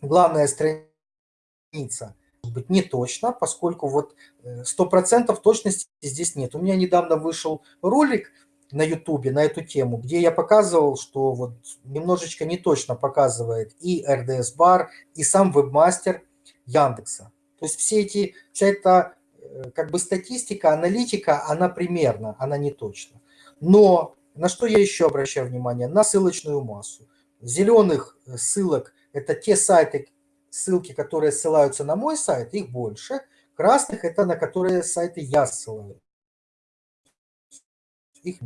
A: Главная страница может быть не точно, поскольку вот 100% э, точности здесь нет. У меня недавно вышел ролик на YouTube на эту тему, где я показывал, что вот немножечко не точно показывает и RDS бар, и сам вебмастер Яндекса. То есть все эти, вся эта э, как бы статистика, аналитика, она примерно, она не точна. Но на что я еще обращаю внимание? На ссылочную массу. Зеленых э, ссылок – это те сайты, ссылки, которые ссылаются на мой сайт, их больше. Красных – это на которые сайты я ссылаю. Их.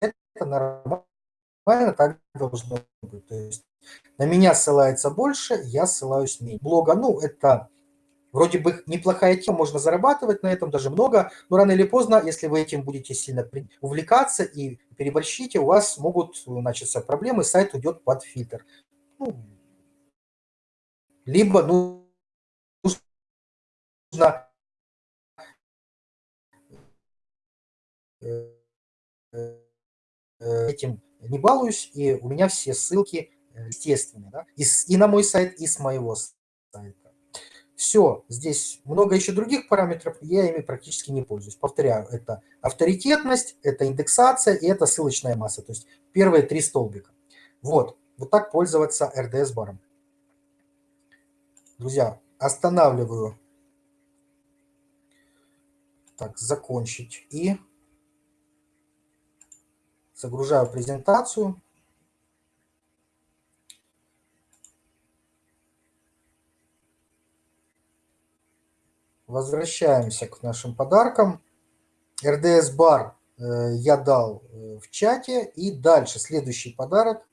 A: Это нормально, так должно быть. То есть на меня ссылается больше, я ссылаюсь меньше. Блога, ну, это вроде бы неплохая тема, можно зарабатывать на этом даже много, но рано или поздно, если вы этим будете сильно увлекаться и переборщите, у вас могут начаться проблемы, сайт уйдет под фильтр. Ну, либо ну, нужно этим не балуюсь, и у меня все ссылки э, естественные, да? и, и на мой сайт, и с моего сайта. Все, здесь много еще других параметров, я ими практически не пользуюсь. Повторяю, это авторитетность, это индексация и это ссылочная масса, то есть первые три столбика. Вот, вот так пользоваться RDS-баром. Друзья, останавливаю. Так, закончить. И загружаю презентацию. Возвращаемся к нашим подаркам. RDS бар э, я дал э, в чате. И дальше следующий подарок.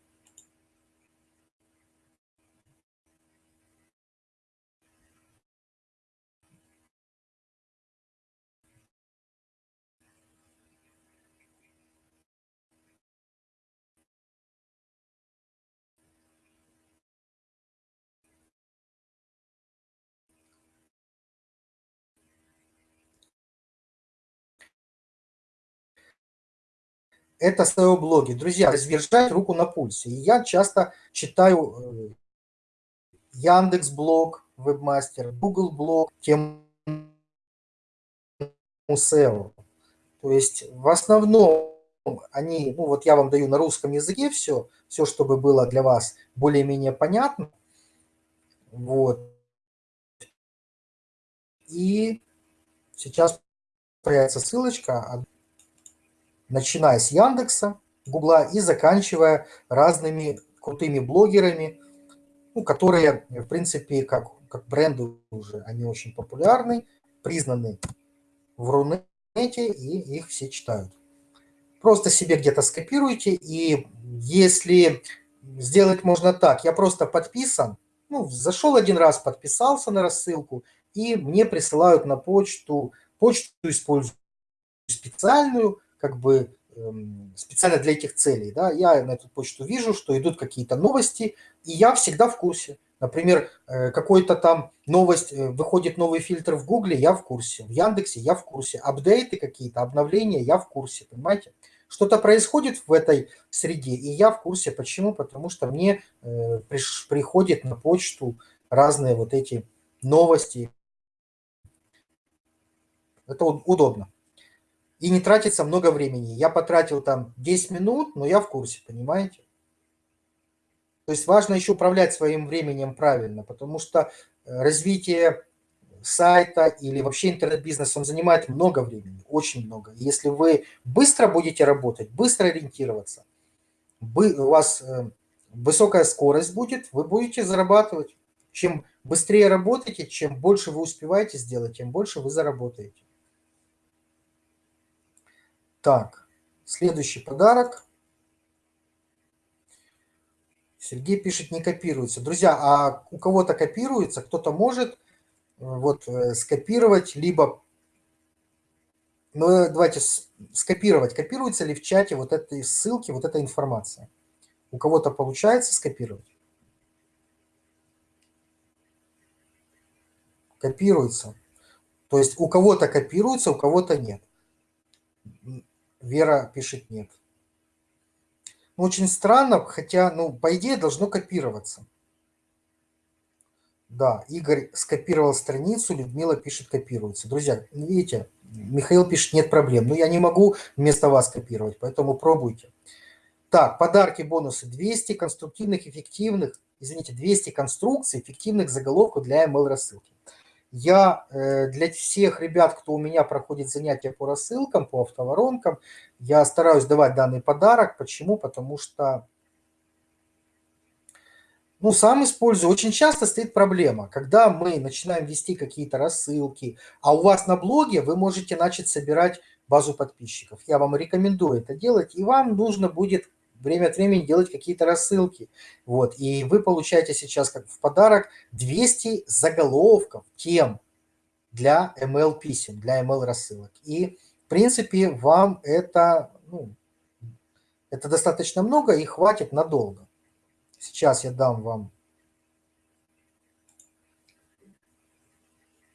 A: Это SEO-блоги. Друзья, держать руку на пульсе. Я часто читаю э, Яндекс блог, Вебмастер, Google блог, тему SEO. То есть в основном они, ну вот я вам даю на русском языке все, все, чтобы было для вас более-менее понятно. Вот. И сейчас появится ссылочка начиная с Яндекса, Гугла и заканчивая разными крутыми блогерами, ну, которые, в принципе, как, как бренды уже, они очень популярны, признаны в Рунете, и их все читают. Просто себе где-то скопируйте, и если сделать можно так, я просто подписан, ну, зашел один раз, подписался на рассылку, и мне присылают на почту, почту использую специальную, как бы эм, специально для этих целей. Да, я на эту почту вижу, что идут какие-то новости, и я всегда в курсе. Например, э, какой-то там новость, э, выходит новый фильтр в Гугле, я в курсе. В Яндексе я в курсе. Апдейты какие-то, обновления, я в курсе, понимаете? Что-то происходит в этой среде, и я в курсе. Почему? Потому что мне э, приходят на почту разные вот эти новости. Это удобно и не тратится много времени. Я потратил там 10 минут, но я в курсе, понимаете? То есть важно еще управлять своим временем правильно, потому что э, развитие сайта или вообще интернет-бизнес, он занимает много времени, очень много. Если вы быстро будете работать, быстро ориентироваться, у вас э, высокая скорость будет, вы будете зарабатывать. Чем быстрее работаете, чем больше вы успеваете сделать, тем больше вы заработаете. Так, следующий подарок. Сергей пишет, не копируется. Друзья, а у кого-то копируется, кто-то может э, вот э, скопировать, либо, ну э, давайте скопировать, копируется ли в чате вот этой ссылки, вот эта информация. У кого-то получается скопировать? Копируется. То есть у кого-то копируется, у кого-то нет. Вера пишет нет. Ну, очень странно, хотя, ну, по идее, должно копироваться. Да, Игорь скопировал страницу, Людмила пишет копируется. Друзья, видите, Михаил пишет нет проблем. Но я не могу вместо вас копировать, поэтому пробуйте. Так, подарки, бонусы. 200 конструктивных, эффективных, извините, 200 конструкций эффективных заголовков для email рассылки. Я э, для всех ребят, кто у меня проходит занятия по рассылкам, по автоворонкам, я стараюсь давать данный подарок. Почему? Потому что ну, сам использую. Очень часто стоит проблема, когда мы начинаем вести какие-то рассылки, а у вас на блоге вы можете начать собирать базу подписчиков. Я вам рекомендую это делать, и вам нужно будет время от времени делать какие-то рассылки. Вот, и вы получаете сейчас как в подарок 200 заголовков тем для ML писем, для ML рассылок. И, в принципе, вам это, ну, это достаточно много и хватит надолго. Сейчас я дам вам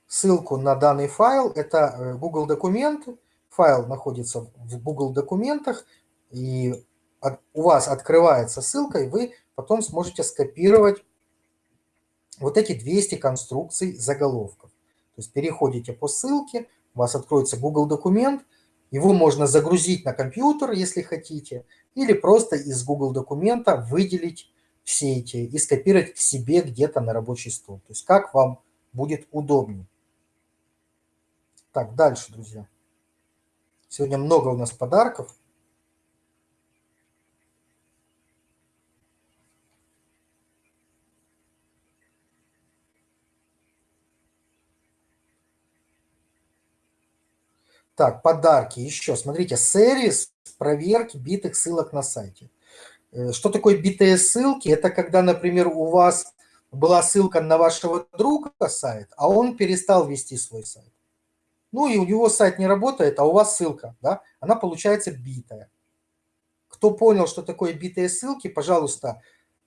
A: ссылку на данный файл. Это э, Google документы. Файл находится в Google документах. И у вас открывается ссылка, и вы потом сможете скопировать вот эти 200 конструкций заголовков. То есть переходите по ссылке, у вас откроется Google документ, его можно загрузить на компьютер, если хотите, или просто из Google документа выделить все эти и скопировать к себе где-то на рабочий стол. То есть как вам будет удобнее. Так, дальше, друзья. Сегодня много у нас подарков. Так, подарки еще. Смотрите, сервис проверки битых ссылок на сайте. Э, что такое битые ссылки? Это когда, например, у вас была ссылка на вашего друга сайт, а он перестал вести свой сайт. Ну и у него сайт не работает, а у вас ссылка, да, она получается битая. Кто понял, что такое битые ссылки, пожалуйста,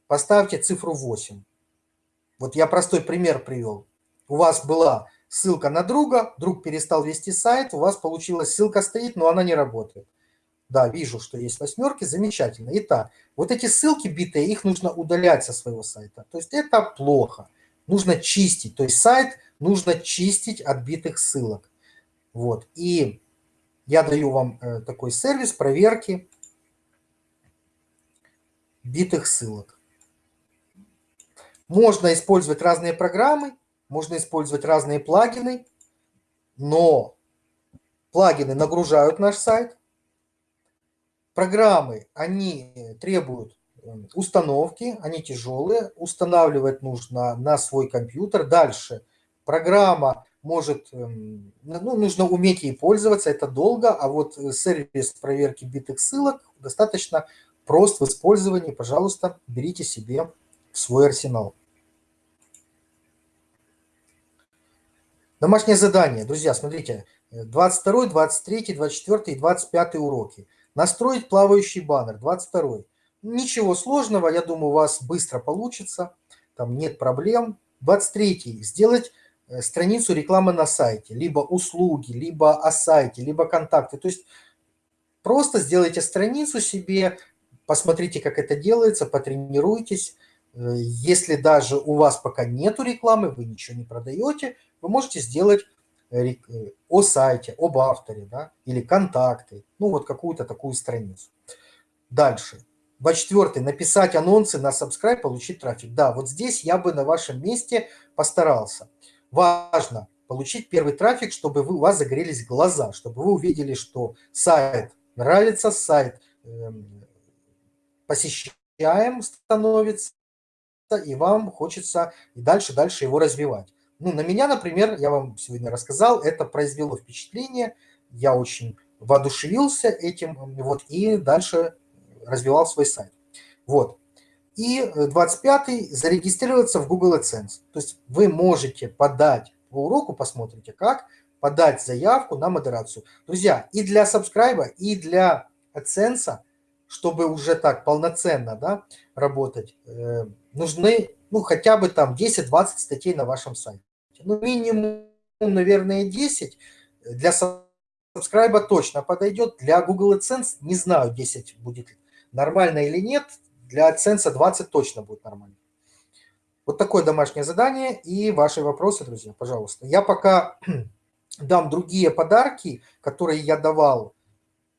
A: поставьте цифру 8. Вот я простой пример привел. У вас была ссылка на друга, друг перестал вести сайт, у вас получилась ссылка стоит, но она не работает. Да, вижу, что есть восьмерки, замечательно. Итак, вот эти ссылки битые, их нужно удалять со своего сайта. То есть это плохо. Нужно чистить, то есть сайт нужно чистить от битых ссылок. Вот, и я даю вам э, такой сервис проверки битых ссылок. Можно использовать разные программы, можно использовать разные плагины, но плагины нагружают наш сайт. Программы, они требуют эм, установки, они тяжелые, устанавливать нужно на свой компьютер. Дальше программа может, эм, ну, нужно уметь ей пользоваться, это долго, а вот э, сервис проверки битых ссылок достаточно прост в использовании. Пожалуйста, берите себе в свой арсенал. Домашнее задание, друзья, смотрите, 22, 23, 24 и 25 уроки. Настроить плавающий баннер, 22. Ничего сложного, я думаю, у вас быстро получится, там нет проблем. 23. Сделать э, страницу рекламы на сайте, либо услуги, либо о сайте, либо контакты. То есть просто сделайте страницу себе, посмотрите, как это делается, потренируйтесь. Э, если даже у вас пока нету рекламы, вы ничего не продаете, вы можете сделать э, о сайте, об авторе, да, или контакты, ну вот какую-то такую страницу. Дальше. 24. Написать анонсы на subscribe, получить трафик. Да, вот здесь я бы на вашем месте постарался. Важно получить первый трафик, чтобы вы, у вас загорелись глаза, чтобы вы увидели, что сайт нравится, сайт э, посещаем становится, и вам хочется и дальше-дальше его развивать. Ну, на меня, например, я вам сегодня рассказал, это произвело впечатление, я очень воодушевился этим, вот, и дальше развивал свой сайт. Вот. И 25-й – зарегистрироваться в Google AdSense. То есть вы можете подать по уроку, посмотрите, как подать заявку на модерацию. Друзья, и для сабскрайба, и для AdSense, чтобы уже так полноценно да, работать, э, нужны ну, хотя бы там 10-20 статей на вашем сайте. Ну, минимум, наверное, 10. Для сабскрайба точно подойдет. Для Google AdSense не знаю, 10 будет нормально или нет. Для AdSense 20 точно будет нормально. Вот такое домашнее задание и ваши вопросы, друзья, пожалуйста. Я пока дам другие подарки, которые я давал.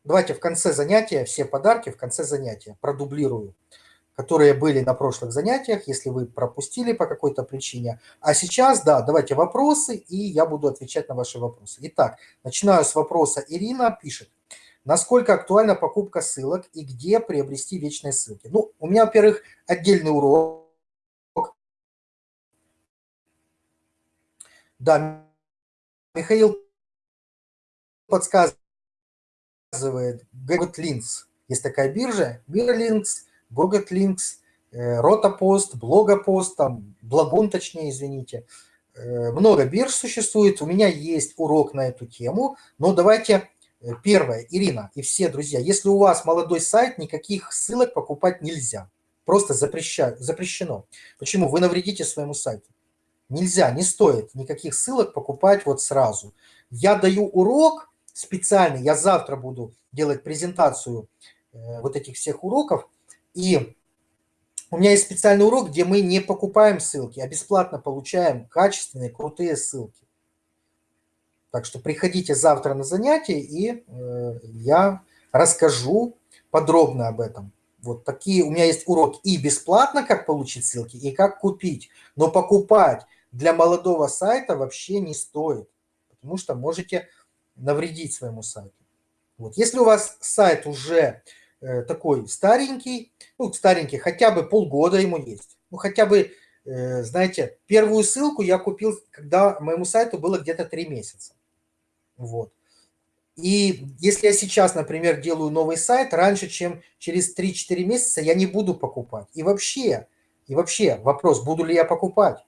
A: Давайте в конце занятия, все подарки в конце занятия продублирую. Которые были на прошлых занятиях, если вы пропустили по какой-то причине. А сейчас, да, давайте вопросы, и я буду отвечать на ваши вопросы. Итак, начинаю с вопроса. Ирина пишет. Насколько актуальна покупка ссылок и где приобрести вечные ссылки? Ну, у меня, во-первых, отдельный урок. Да, Михаил подсказывает, GogetLinks. Есть такая биржа, Mirrorlinks, GogetLinks, Ротопост, Блогопост, там, Благун, точнее, извините. Э, много бирж существует, у меня есть урок на эту тему, но давайте э, первое, Ирина и все друзья, если у вас молодой сайт, никаких ссылок покупать нельзя, просто запрещаю, запрещено. Почему? Вы навредите своему сайту. Нельзя, не стоит никаких ссылок покупать вот сразу. Я даю урок специальный, я завтра буду делать презентацию э, вот этих всех уроков, и у меня есть специальный урок, где мы не покупаем ссылки, а бесплатно получаем качественные, крутые ссылки. Так что приходите завтра на занятие, и э, я расскажу подробно об этом. Вот такие у меня есть уроки и бесплатно, как получить ссылки, и как купить. Но покупать для молодого сайта вообще не стоит, потому что можете навредить своему сайту. Вот. Если у вас сайт уже Э, такой старенький, ну, старенький, хотя бы полгода ему есть. Ну, хотя бы, э, знаете, первую ссылку я купил, когда моему сайту было где-то три месяца. Вот. И если я сейчас, например, делаю новый сайт, раньше, чем через 3-4 месяца, я не буду покупать. И вообще, и вообще вопрос, буду ли я покупать?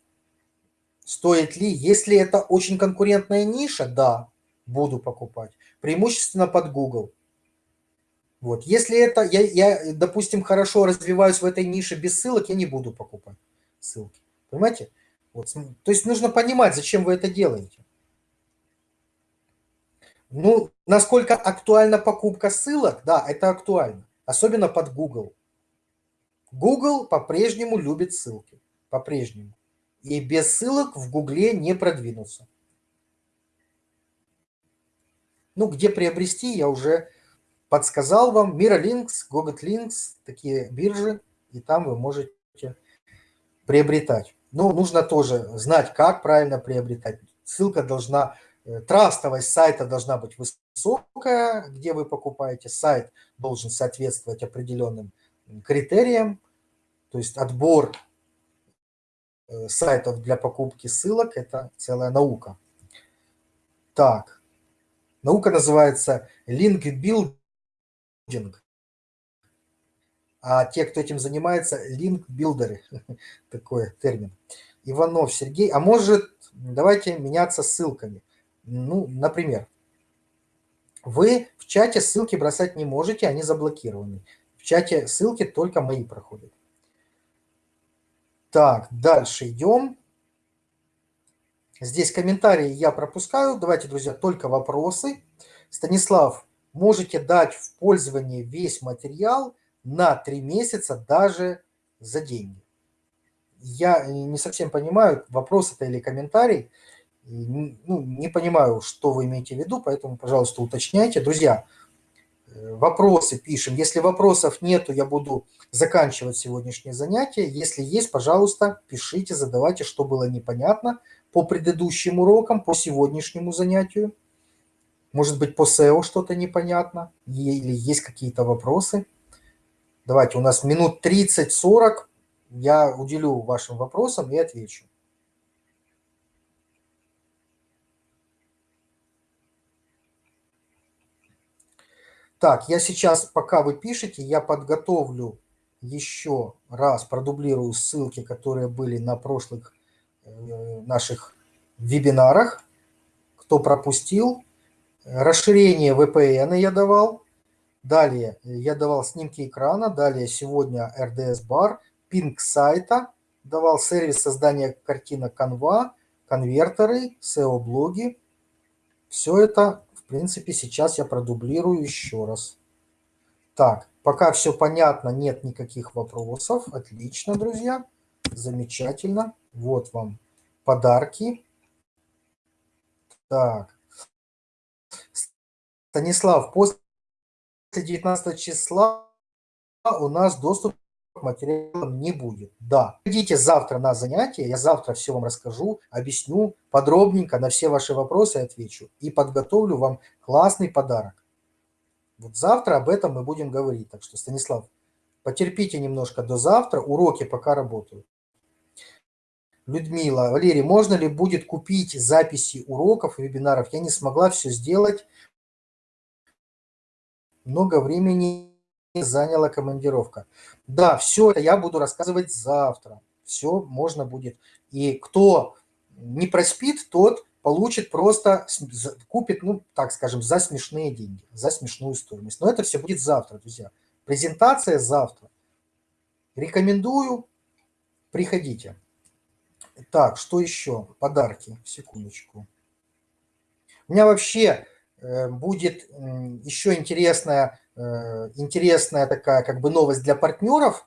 A: Стоит ли? Если это очень конкурентная ниша, да, буду покупать. Преимущественно под Google. Вот. Если это, я, я, допустим, хорошо развиваюсь в этой нише без ссылок, я не буду покупать ссылки. Понимаете? Вот. То есть нужно понимать, зачем вы это делаете. Ну, насколько актуальна покупка ссылок? Да, это актуально. Особенно под Google. Google по-прежнему любит ссылки. По-прежнему. И без ссылок в Гугле не продвинуться. Ну, где приобрести, я уже подсказал вам Miralinks, GogetLinks, такие биржи, и там вы можете приобретать. Но нужно тоже знать, как правильно приобретать. Ссылка должна, э, трастовость сайта должна быть высокая, где вы покупаете. Сайт должен соответствовать определенным критериям, то есть отбор э, сайтов для покупки ссылок – это целая наука. Так, наука называется Link Building линкбилдинг. А те, кто этим занимается, линкбилдеры, такой термин. Иванов Сергей. А может, давайте меняться ссылками. Ну, например, вы в чате ссылки бросать не можете, они заблокированы. В чате ссылки только мои проходят. Так, дальше идем. Здесь комментарии я пропускаю. Давайте, друзья, только вопросы. Станислав можете дать в пользование весь материал на 3 месяца даже за деньги. Я не совсем понимаю, вопрос это или комментарий. Ну, не понимаю, что вы имеете в виду, поэтому, пожалуйста, уточняйте. Друзья, э, вопросы пишем. Если вопросов нету, я буду заканчивать сегодняшнее занятие. Если есть, пожалуйста, пишите, задавайте, что было непонятно по предыдущим урокам, по сегодняшнему занятию. Может быть, по SEO что-то непонятно или есть какие-то вопросы. Давайте, у нас минут 30-40. Я уделю вашим вопросам и отвечу. Так, я сейчас, пока вы пишете, я подготовлю еще раз, продублирую ссылки, которые были на прошлых э, наших вебинарах. Кто пропустил, Расширение VPN я давал. Далее я давал снимки экрана. Далее сегодня RDS бар, пинг сайта. Давал сервис создания картинок Canva, конвертеры, SEO-блоги. Все это, в принципе, сейчас я продублирую еще раз. Так, пока все понятно, нет никаких вопросов. Отлично, друзья. Замечательно. Вот вам подарки. Так, Станислав, после 19 числа у нас доступ материалом не будет. Да, идите завтра на занятие, я завтра все вам расскажу, объясню подробненько, на все ваши вопросы отвечу и подготовлю вам классный подарок. Вот завтра об этом мы будем говорить. Так что, Станислав, потерпите немножко до завтра, уроки пока работают. Людмила, Валерий, можно ли будет купить записи уроков и вебинаров? Я не смогла все сделать. Много времени заняла командировка. Да, все это я буду рассказывать завтра. Все можно будет. И кто не проспит, тот получит просто, купит, ну, так скажем, за смешные деньги, за смешную стоимость. Но это все будет завтра, друзья. Презентация завтра. Рекомендую, приходите. Так, что еще? Подарки, секундочку. У меня вообще будет еще интересная, э, интересная такая как бы новость для партнеров.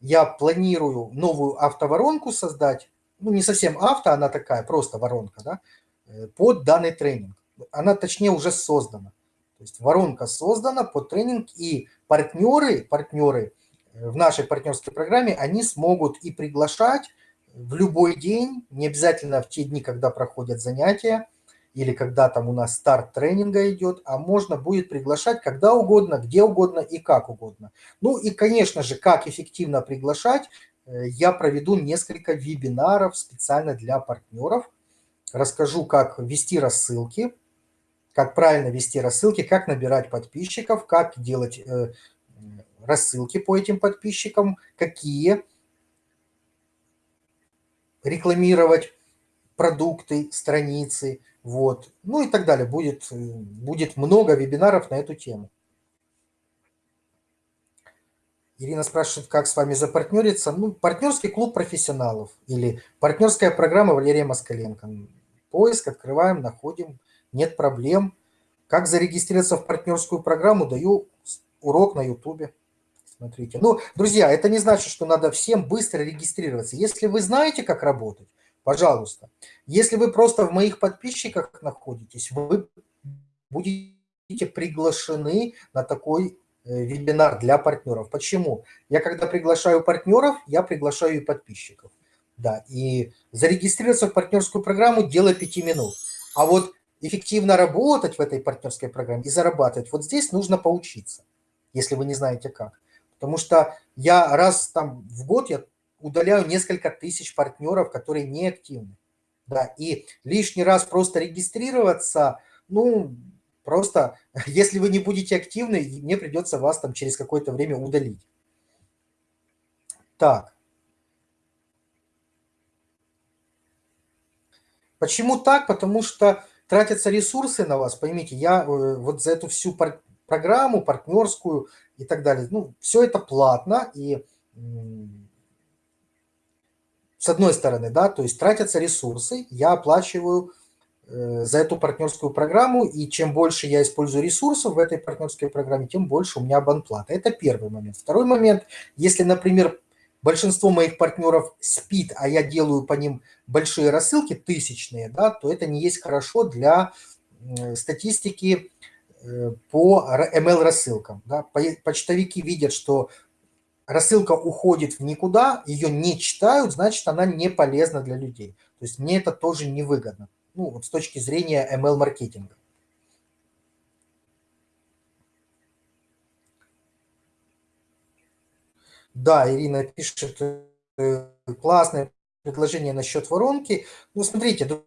A: Я планирую новую автоворонку создать ну, не совсем авто, она такая, просто воронка, да, э, под данный тренинг. Она, точнее, уже создана. То есть воронка создана под тренинг, и партнеры, партнеры э, в нашей партнерской программе, они смогут и приглашать в любой день, не обязательно в те дни, когда проходят занятия, или когда там у нас старт тренинга идет, а можно будет приглашать когда угодно, где угодно и как угодно. Ну и, конечно же, как эффективно приглашать, Э, я проведу несколько вебинаров специально для партнеров. Расскажу, как вести рассылки, как правильно вести рассылки, как набирать подписчиков, как делать э, рассылки по этим подписчикам, какие рекламировать продукты, страницы, вот, ну и так далее. Будет, э, будет много вебинаров на эту тему. Ирина спрашивает, как с вами запартнериться. Ну, партнерский клуб профессионалов или партнерская программа Валерия Москаленко. Поиск открываем, находим, нет проблем. Как зарегистрироваться в партнерскую программу, даю урок на ютубе. Смотрите. Ну, друзья, это не значит, что надо всем быстро регистрироваться. Если вы знаете, как работать, пожалуйста. Если вы просто в моих подписчиках находитесь, вы будете приглашены на такой Э, вебинар для партнеров. Почему? Я когда приглашаю партнеров, я приглашаю и подписчиков. Да, и зарегистрироваться в партнерскую программу – дело пяти минут. А вот эффективно работать в этой партнерской программе и зарабатывать, вот здесь нужно поучиться, если вы не знаете как. Потому что я раз там в год я удаляю несколько тысяч партнеров, которые не активны. Да, и лишний раз просто регистрироваться, ну, Просто, если вы не будете активны, мне придется вас там через какое-то время удалить. Так. Почему так? Потому что тратятся ресурсы на вас. Поймите, я э, вот за эту всю программу, партнерскую и так далее, ну, все это платно. И с одной стороны, да, то есть тратятся ресурсы, я оплачиваю Э, за эту партнерскую программу, и чем больше я использую ресурсов в этой партнерской программе, тем больше у меня абонплата. Это первый момент. Второй момент, если, например, большинство моих партнеров спит, а я делаю по ним большие рассылки, тысячные, да, то это не есть хорошо для статистики э, по ML-рассылкам. Да. Почтовики видят, что рассылка уходит в никуда, ее не читают, значит, она не полезна для людей. То есть мне это тоже невыгодно ну, вот с точки зрения ML-маркетинга. Да, Ирина пишет, э, классное предложение насчет воронки. Ну, смотрите,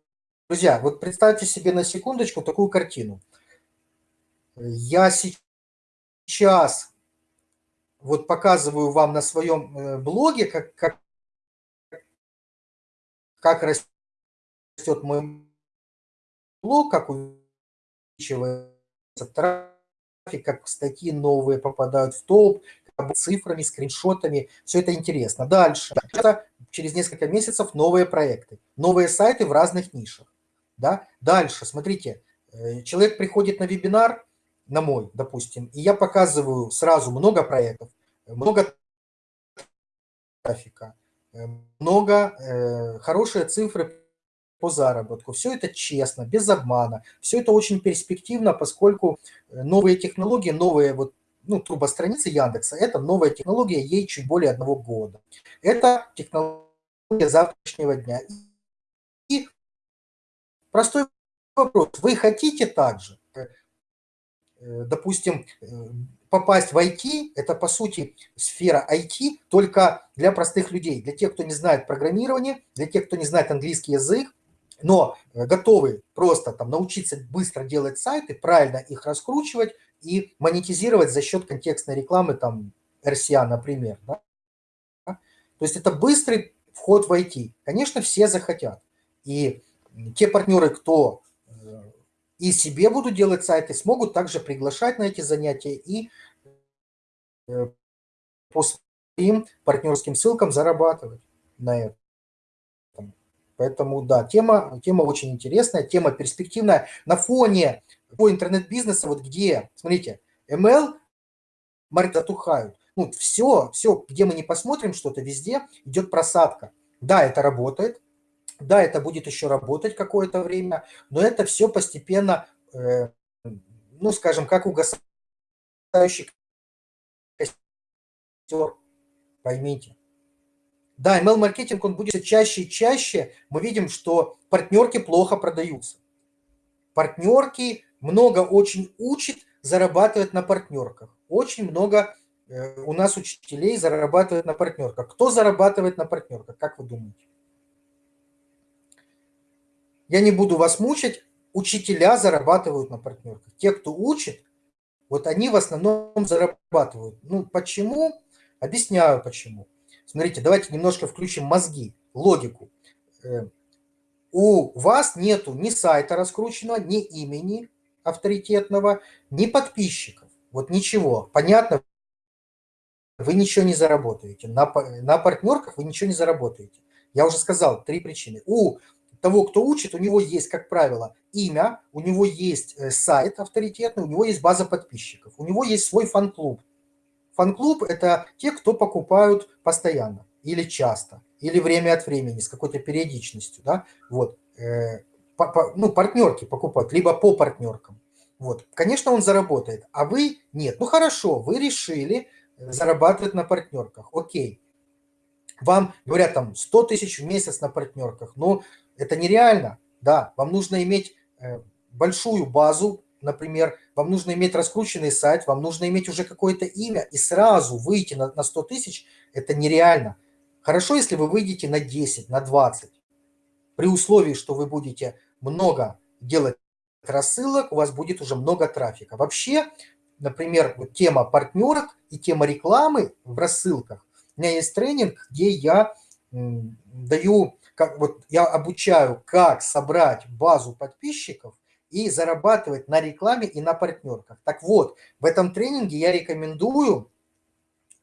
A: друзья, вот представьте себе на секундочку такую картину. Я сейчас вот показываю вам на своем э, блоге, как, как, как растет мой блок, как увеличивается трафик, как статьи новые попадают в топ, цифрами, скриншотами. Все это интересно. Дальше. Через несколько месяцев новые проекты, новые сайты в разных нишах. Да? Дальше, смотрите, э, человек приходит на вебинар, на мой, допустим, и я показываю сразу много проектов, много трафика, э, много э, хорошие цифры по заработку. Все это честно, без обмана. Все это очень перспективно, поскольку э, новые технологии, новые вот ну, трубостраницы Яндекса, это новая технология, ей чуть более одного года. Это технология завтрашнего дня. И простой вопрос, вы хотите также? Допустим, попасть в IT, это по сути сфера IT, только для простых людей, для тех, кто не знает программирование, для тех, кто не знает английский язык, но готовы просто там научиться быстро делать сайты, правильно их раскручивать и монетизировать за счет контекстной рекламы, там, RCA, например. Да? То есть это быстрый вход в IT. Конечно, все захотят. И те партнеры, кто и себе будут делать сайты, смогут также приглашать на эти занятия и э, по своим партнерским ссылкам зарабатывать на этом. Поэтому, да, тема, тема очень интересная, тема перспективная. На фоне по интернет-бизнеса, вот где, смотрите, ML, маркет затухают. Ну, все, все, где мы не посмотрим что-то, везде идет просадка. Да, это работает, да, это будет еще работать какое-то время, но это все постепенно, э, ну, скажем, как угасающий костер, поймите. Да, email-маркетинг, он будет чаще и чаще. Мы видим, что партнерки плохо продаются. Партнерки много очень учат, зарабатывают на партнерках. Очень много э, у нас учителей зарабатывают на партнерках. Кто зарабатывает на партнерках, как вы думаете? Я не буду вас мучить. Учителя зарабатывают на партнерках. Те, кто учит, вот они в основном зарабатывают. Ну, почему? Объясняю, почему. Смотрите, давайте немножко включим мозги, логику. Э, у вас нету ни сайта раскрученного, ни имени авторитетного, ни подписчиков. Вот ничего. Понятно? Вы ничего не заработаете. На, на партнерках вы ничего не заработаете. Я уже сказал, три причины. У того, кто учит, у него есть, как правило, имя, у него есть э, сайт авторитетный, у него есть база подписчиков, у него есть свой фан-клуб. Фан-клуб – это те, кто покупают постоянно или часто, или время от времени, с какой-то периодичностью. Да? Вот. Э, ну, партнерки покупают, либо по партнеркам. Вот. Конечно, он заработает, а вы нет. Ну, хорошо, вы решили э, зарабатывать на партнерках. Окей. Вам говорят там 100 тысяч в месяц на партнерках. Ну, это нереально. Да, вам нужно иметь э, большую базу, например, вам нужно иметь раскрученный сайт, вам нужно иметь уже какое-то имя, и сразу выйти на, на 100 тысяч – это нереально. Хорошо, если вы выйдете на 10, на 20, при условии, что вы будете много делать рассылок, у вас будет уже много трафика. Вообще, например, вот тема партнерок и тема рекламы в рассылках. У меня есть тренинг, где я даю как вот я обучаю, как собрать базу подписчиков и зарабатывать на рекламе и на партнерках. Так вот, в этом тренинге я рекомендую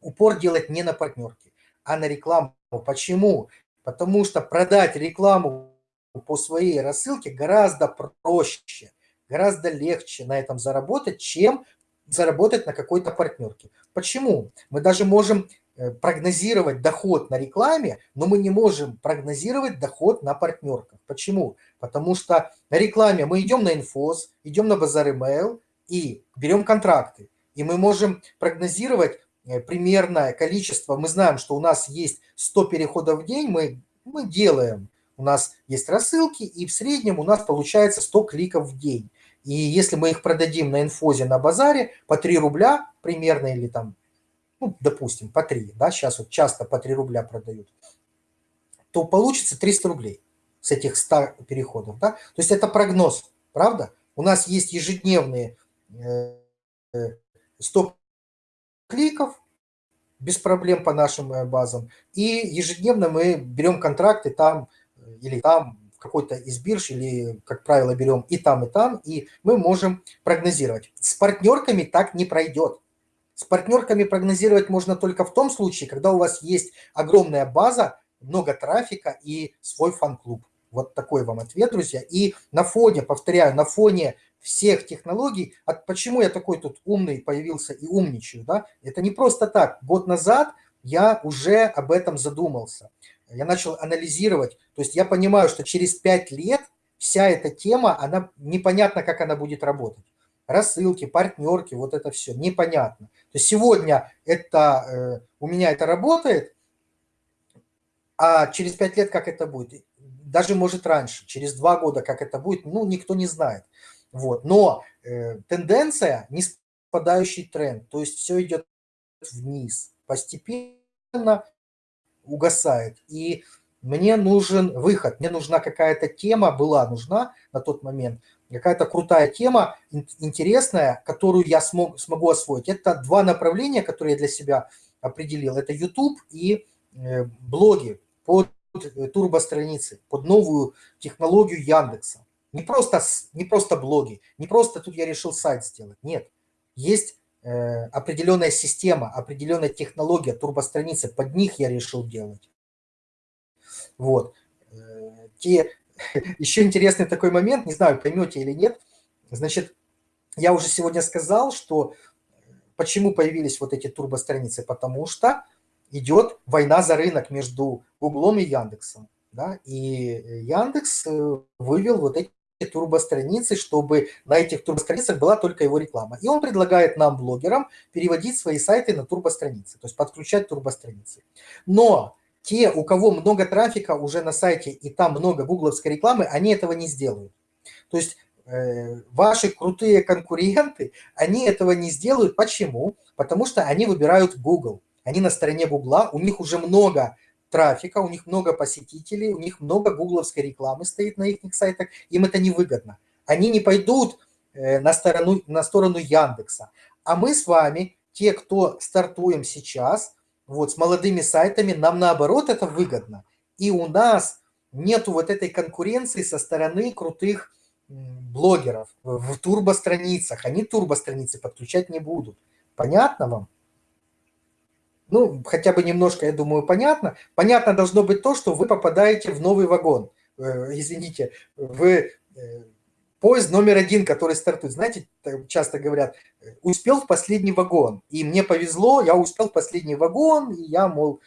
A: упор делать не на партнерки, а на рекламу. Почему? Потому что продать рекламу по своей рассылке гораздо проще, гораздо легче на этом заработать, чем заработать на какой-то партнерке. Почему? Мы даже можем прогнозировать доход на рекламе, но мы не можем прогнозировать доход на партнерках. Почему? Потому что на рекламе мы идем на инфоз, идем на базар email и берем контракты. И мы можем прогнозировать э, примерное количество. Мы знаем, что у нас есть 100 переходов в день, мы, мы делаем. У нас есть рассылки, и в среднем у нас получается 100 кликов в день. И если мы их продадим на инфозе на базаре по 3 рубля примерно, или там ну, допустим, по 3, да, сейчас вот часто по 3 рубля продают, то получится 300 рублей с этих 100 переходов, да. То есть это прогноз, правда? У нас есть ежедневные 100 э, кликов, без проблем по нашим э, базам. И ежедневно мы берем контракты там э, или там какой-то из бирж, или, как правило, берем и там, и там, и мы можем прогнозировать. С партнерками так не пройдет. С партнерками прогнозировать можно только в том случае, когда у вас есть огромная база, много трафика и свой фан-клуб. Вот такой вам ответ, друзья. И на фоне, повторяю, на фоне всех технологий, от почему я такой тут умный появился и умничаю, да, это не просто так. Год назад я уже об этом задумался. Я начал анализировать, то есть я понимаю, что через 5 лет вся эта тема, она непонятно, как она будет работать. Рассылки, партнерки, вот это все непонятно. То есть сегодня это, э, у меня это работает, а через пять лет как это будет? Даже может раньше, через два года как это будет, ну, никто не знает. Вот. Но э, тенденция не спадающий тренд, то есть все идет вниз, постепенно угасает. И мне нужен выход, мне нужна какая-то тема, была нужна на тот момент, какая-то крутая тема, интересная, которую я смог, смогу освоить. Это два направления, которые я для себя определил. Это YouTube и э, блоги под э, турбостраницы, под новую технологию Яндекса. Не просто, не просто блоги, не просто тут я решил сайт сделать. Нет, есть э, определенная система, определенная технология, турбостраницы, под них я решил делать. Вот. Э, те, еще интересный такой момент, не знаю, поймете или нет. Значит, я уже сегодня сказал, что почему появились вот эти турбостраницы, потому что идет война за рынок между Гуглом и Яндексом. Да? И Яндекс э, вывел вот эти турбостраницы, чтобы на этих турбостраницах была только его реклама. И он предлагает нам, блогерам, переводить свои сайты на турбостраницы, то есть подключать турбостраницы. Но те, у кого много трафика уже на сайте и там много гугловской рекламы, они этого не сделают. То есть э, ваши крутые конкуренты, они этого не сделают. Почему? Потому что они выбирают Google. Они на стороне Гугла, у них уже много трафика, у них много посетителей, у них много гугловской рекламы стоит на их сайтах, им это невыгодно. Они не пойдут э, на сторону, на сторону Яндекса. А мы с вами, те, кто стартуем сейчас, вот с молодыми сайтами, нам наоборот это выгодно. И у нас нету вот этой конкуренции со стороны крутых блогеров в турбостраницах. Они турбостраницы подключать не будут. Понятно вам? Ну, хотя бы немножко, я думаю, понятно. Понятно должно быть то, что вы попадаете в новый вагон. Э, извините, в э, поезд номер один, который стартует. Знаете, часто говорят, успел в последний вагон. И мне повезло, я успел в последний вагон, и я, мол,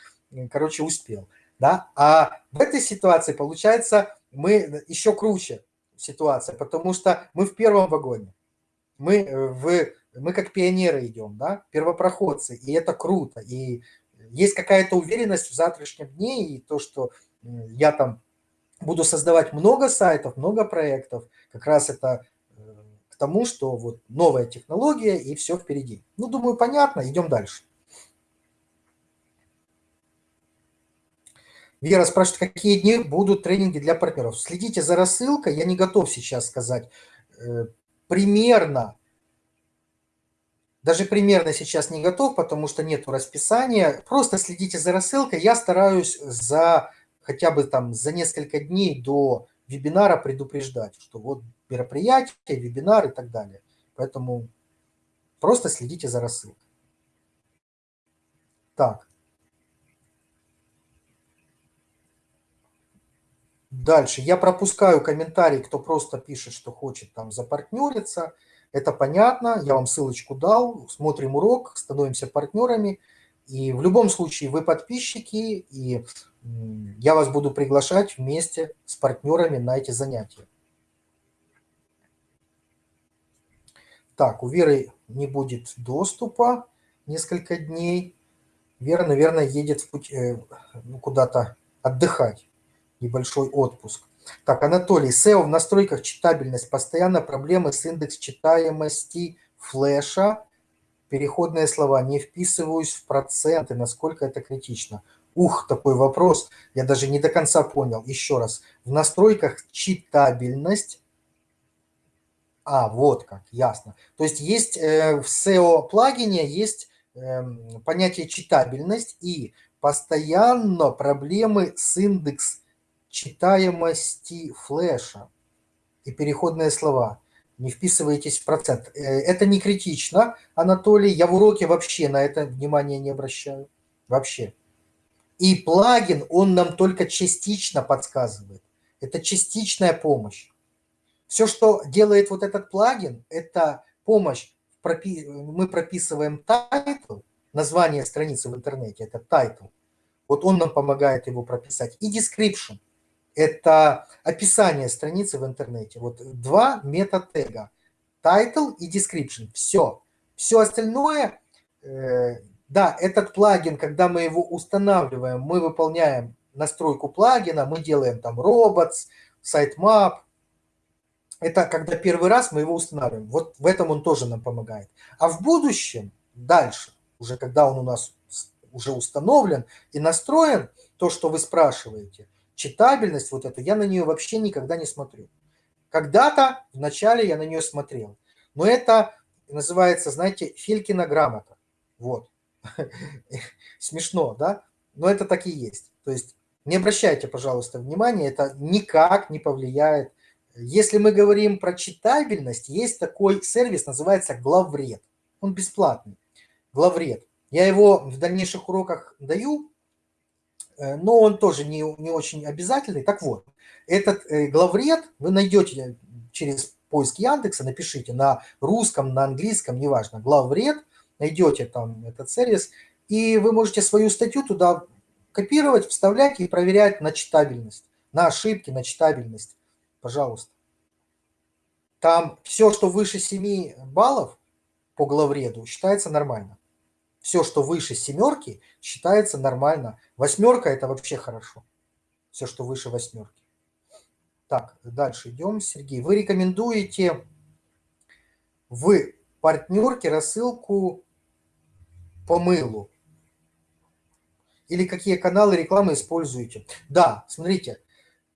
A: короче, успел. Да? А в этой ситуации, получается, мы еще круче ситуация, потому что мы в первом вагоне. Мы э, в мы как пионеры идем, да, первопроходцы, и это круто. И есть какая-то уверенность в завтрашнем дне, и то, что я там буду создавать много сайтов, много проектов, как раз это э, к тому, что вот новая технология и все впереди. Ну, думаю, понятно, идем дальше. Вера спрашивает, какие дни будут тренинги для партнеров. Следите за рассылкой, я не готов сейчас сказать. Э, примерно даже примерно сейчас не готов, потому что нету расписания. Просто следите за рассылкой. Я стараюсь за хотя бы там за несколько дней до вебинара предупреждать, что вот мероприятие, вебинар и так далее. Поэтому просто следите за рассылкой. Так. Дальше. Я пропускаю комментарий, кто просто пишет, что хочет там запартнериться. Это понятно, я вам ссылочку дал, смотрим урок, становимся партнерами. И в любом случае вы подписчики, и я вас буду приглашать вместе с партнерами на эти занятия. Так, у Веры не будет доступа несколько дней. Вера, наверное, едет в путь, э, ну, куда-то отдыхать, небольшой отпуск. Так, Анатолий, SEO в настройках читабельность, постоянно проблемы с индекс читаемости флеша, переходные слова, не вписываюсь в проценты, насколько это критично. Ух, такой вопрос, я даже не до конца понял. Еще раз, в настройках читабельность, а, вот как, ясно. То есть есть э, в SEO-плагине есть э, понятие читабельность и постоянно проблемы с индекс читаемости флеша и переходные слова. Не вписывайтесь в процент. Э, это не критично, Анатолий. Я в уроке вообще на это внимание не обращаю. Вообще. И плагин, он нам только частично подсказывает. Это частичная помощь. Все, что делает вот этот плагин, это помощь. Мы прописываем title, название страницы в интернете, это title. Вот он нам помогает его прописать. И description это описание страницы в интернете. Вот два мета-тега. title и description. Все. Все остальное, э, да, этот плагин, когда мы его устанавливаем, мы выполняем настройку плагина, мы делаем там robots, sitemap. Это когда первый раз мы его устанавливаем. Вот в этом он тоже нам помогает. А в будущем, дальше, уже когда он у нас уже установлен и настроен, то, что вы спрашиваете, читабельность вот эту, я на нее вообще никогда не смотрю. Когда-то вначале я на нее смотрел. Но это называется, знаете, Филькина грамота. Вот. Смешно, да? Но это так и есть. То есть не обращайте, пожалуйста, внимания, это никак не повлияет. Если мы говорим про читабельность, есть такой сервис, называется Главред. Он бесплатный. Главред. Я его в дальнейших уроках даю, но он тоже не, не очень обязательный. Так вот, этот э, главред вы найдете через поиск Яндекса, напишите на русском, на английском, неважно, главред, найдете там этот сервис, и вы можете свою статью туда копировать, вставлять и проверять на читабельность, на ошибки, на читабельность. Пожалуйста. Там все, что выше 7 баллов по главреду, считается нормально. Все, что выше семерки, считается нормально. Восьмерка – это вообще хорошо. Все, что выше восьмерки. Так, дальше идем. Сергей, вы рекомендуете в партнерке рассылку по мылу? Или какие каналы рекламы используете? Да, смотрите,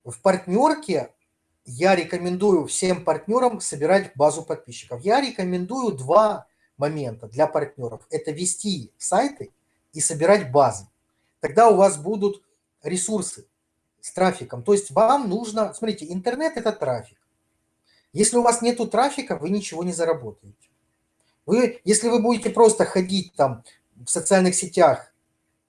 A: в партнерке я рекомендую всем партнерам собирать базу подписчиков. Я рекомендую два момента для партнеров. Это вести сайты и собирать базы. Тогда у вас будут ресурсы с трафиком. То есть вам нужно, смотрите, интернет – это трафик. Если у вас нету трафика, вы ничего не заработаете. Вы, если вы будете просто ходить там в социальных сетях,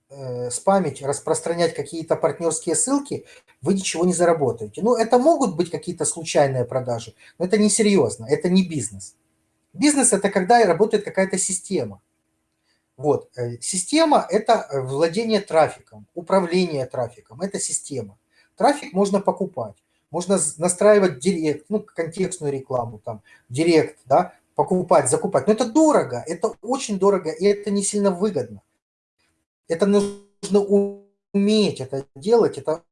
A: э, спамить, распространять какие-то партнерские ссылки, вы ничего не заработаете. Ну, это могут быть какие-то случайные продажи, но это не серьезно, это не бизнес. Бизнес – это когда работает какая-то система. Вот. Э, система – это владение трафиком, управление трафиком, это система. Трафик можно покупать, можно настраивать директ, ну, контекстную рекламу, там, директ, да, покупать, закупать. Но это дорого, это очень дорого, и это не сильно выгодно. Это нужно уметь это делать, это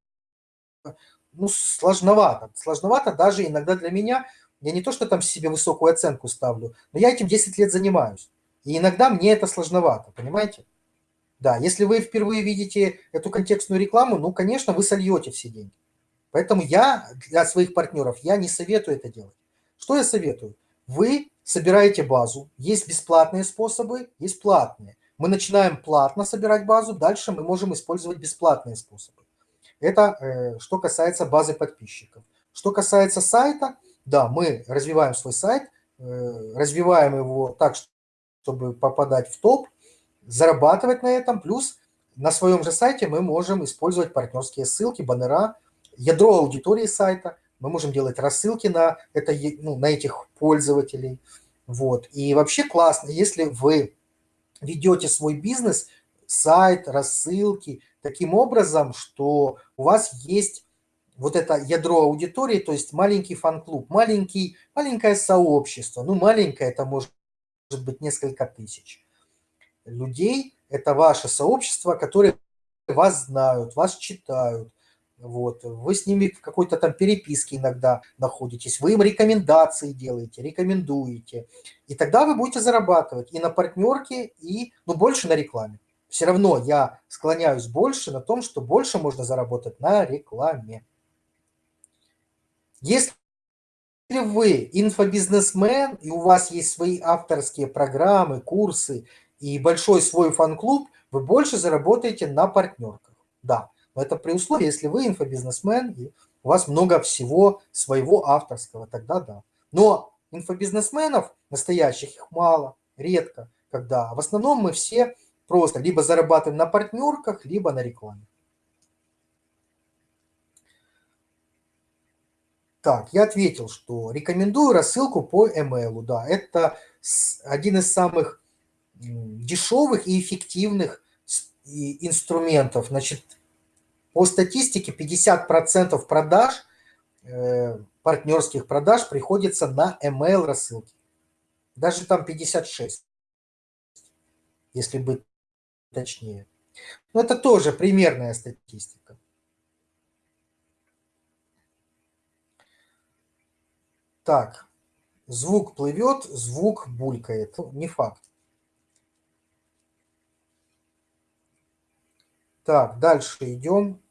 A: ну, сложновато. Сложновато даже иногда для меня. Я не то, что там себе высокую оценку ставлю, но я этим 10 лет занимаюсь. И иногда мне это сложновато, понимаете? Да, если вы впервые видите эту контекстную рекламу, ну, конечно, вы сольете все деньги. Поэтому я для своих партнеров, я не советую это делать. Что я советую? Вы собираете базу, есть бесплатные способы, есть платные. Мы начинаем платно собирать базу, дальше мы можем использовать бесплатные способы. Это э, что касается базы подписчиков. Что касается сайта, да, мы развиваем свой сайт, э, развиваем его так, чтобы попадать в топ, зарабатывать на этом, плюс на своем же сайте мы можем использовать партнерские ссылки, баннера, ядро аудитории сайта, мы можем делать рассылки на, это, ну, на этих пользователей. Вот. И вообще классно, если вы ведете свой бизнес, сайт, рассылки, таким образом, что у вас есть вот это ядро аудитории, то есть маленький фан-клуб, маленький, маленькое сообщество, ну маленькое это может быть несколько тысяч людей, это ваше сообщество, которые вас знают, вас читают, вот. Вы с ними в какой-то там переписке иногда находитесь, вы им рекомендации делаете, рекомендуете. И тогда вы будете зарабатывать и на партнерке, и ну, больше на рекламе. Все равно я склоняюсь больше на том, что больше можно заработать на рекламе. Если вы инфобизнесмен, и у вас есть свои авторские программы, курсы, и большой свой фан-клуб, вы больше заработаете на партнерках. Да, но это при условии, если вы инфобизнесмен, и у вас много всего своего авторского, тогда да. Но инфобизнесменов настоящих их мало, редко, когда. В основном мы все просто либо зарабатываем на партнерках, либо на рекламе. Так, я ответил, что рекомендую рассылку по email. Да, это один из самых дешевых и эффективных инструментов. Значит, по статистике 50% продаж, э, партнерских продаж приходится на email рассылки. Даже там 56, если быть точнее. Но это тоже примерная статистика. Так, звук плывет, звук булькает. Не факт. Так, дальше идем.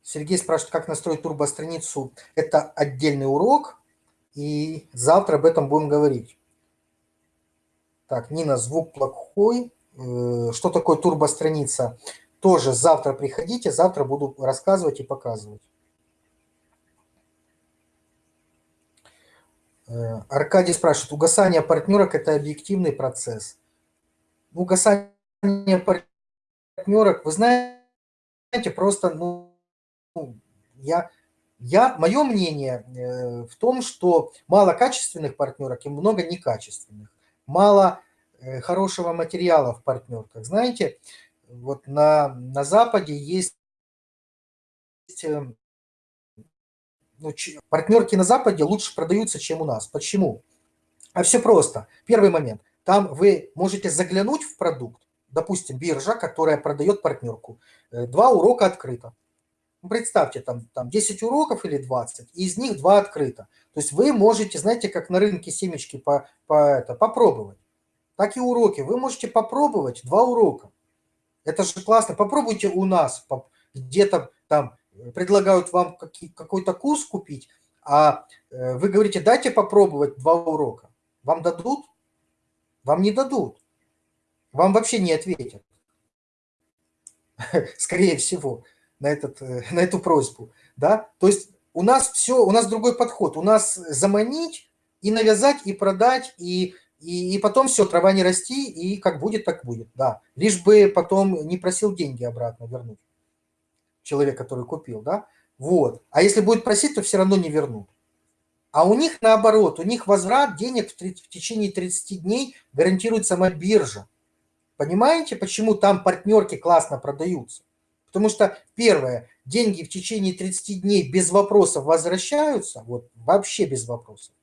A: Сергей спрашивает, как настроить турбостраницу. Это отдельный урок, и завтра об этом будем говорить. Так, Нина, звук плохой. Э, что такое турбостраница? Тоже завтра приходите, завтра буду рассказывать и показывать. Аркадий спрашивает, угасание партнерок – это объективный процесс. Угасание партнерок, вы знаете, просто, ну, я, я, мое мнение э, в том, что мало качественных партнерок и много некачественных мало э, хорошего материала в партнерках. Знаете, вот на, на Западе есть э, ну, партнерки на Западе лучше продаются, чем у нас. Почему? А все просто. Первый момент. Там вы можете заглянуть в продукт, допустим, биржа, которая продает партнерку. Э, два урока открыто. Ну, представьте, там, там 10 уроков или 20, и из них 2 открыто. То есть вы можете, знаете, как на рынке семечки по, по, это, попробовать. Так и уроки. Вы можете попробовать 2 урока. Это же классно. Попробуйте у нас. Где-то там предлагают вам какой-то курс купить, а э, вы говорите, дайте попробовать 2 урока. Вам дадут? Вам не дадут. Вам вообще не ответят. Скорее всего на, этот, э, на эту просьбу. Да? То есть у нас все, у нас другой подход. У нас заманить и навязать, и продать, и, и, и потом все, трава не расти, и как будет, так будет. Да. Лишь бы потом не просил деньги обратно вернуть. Человек, который купил. Да? Вот. А если будет просить, то все равно не вернут. А у них наоборот, у них возврат денег в, 30, в течение 30 дней гарантирует сама биржа. Понимаете, почему там партнерки классно продаются? Потому что, первое, деньги в течение 30 дней без вопросов возвращаются, вот вообще без вопросов.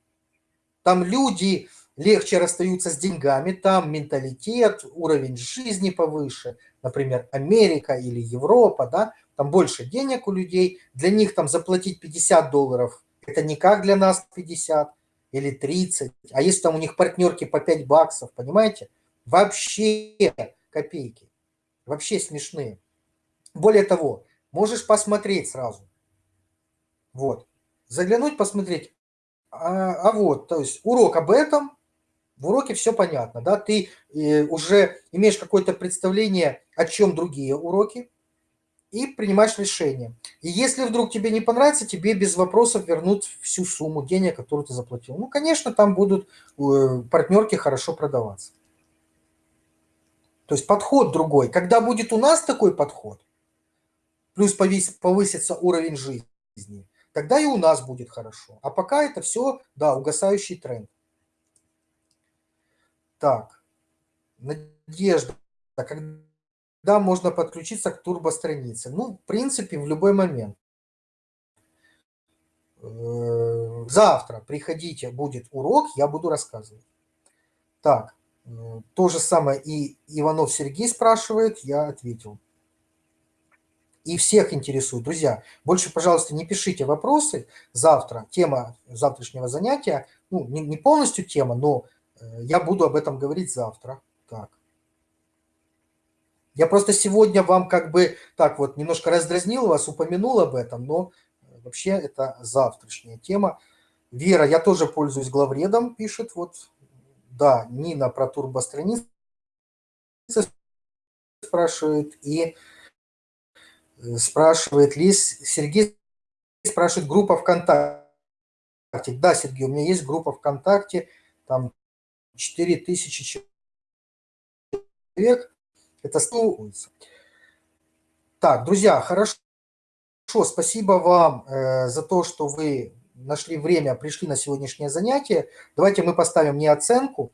A: Там люди легче расстаются с деньгами, там менталитет, уровень жизни повыше, например, Америка или Европа, да, там больше денег у людей, для них там заплатить 50 долларов, это не как для нас 50 или 30, а если там у них партнерки по 5 баксов, понимаете, вообще копейки, вообще смешные. Более того, можешь посмотреть сразу. Вот. Заглянуть, посмотреть. А, а вот, то есть урок об этом, в уроке все понятно, да, ты э, уже имеешь какое-то представление, о чем другие уроки, и принимаешь решение. И если вдруг тебе не понравится, тебе без вопросов вернут всю сумму денег, которую ты заплатил. Ну, конечно, там будут э, партнерки хорошо продаваться. То есть подход другой. Когда будет у нас такой подход, плюс повысится уровень жизни, тогда и у нас будет хорошо. А пока это все, да, угасающий тренд. Так, Надежда, когда можно подключиться к турбостранице? Ну, в принципе, в любой момент. Э, завтра приходите, будет урок, я буду рассказывать. Так, э, то же самое и Иванов Сергей спрашивает, я ответил и всех интересует. Друзья, больше, пожалуйста, не пишите вопросы. Завтра тема завтрашнего занятия, ну, не, не полностью тема, но э, я буду об этом говорить завтра. Я просто сегодня вам как бы так вот немножко раздразнил вас, упомянул об этом, но э, вообще это завтрашняя тема. Вера, я тоже пользуюсь главредом, пишет вот. Да, Нина про турбостраницы спрашивает. И спрашивает Лиз, Сергей спрашивает, группа ВКонтакте. Да, Сергей, у меня есть группа ВКонтакте, там 4000 человек, это 100 Так, друзья, хорошо, спасибо вам э, за то, что вы нашли время, пришли на сегодняшнее занятие. Давайте мы поставим не оценку.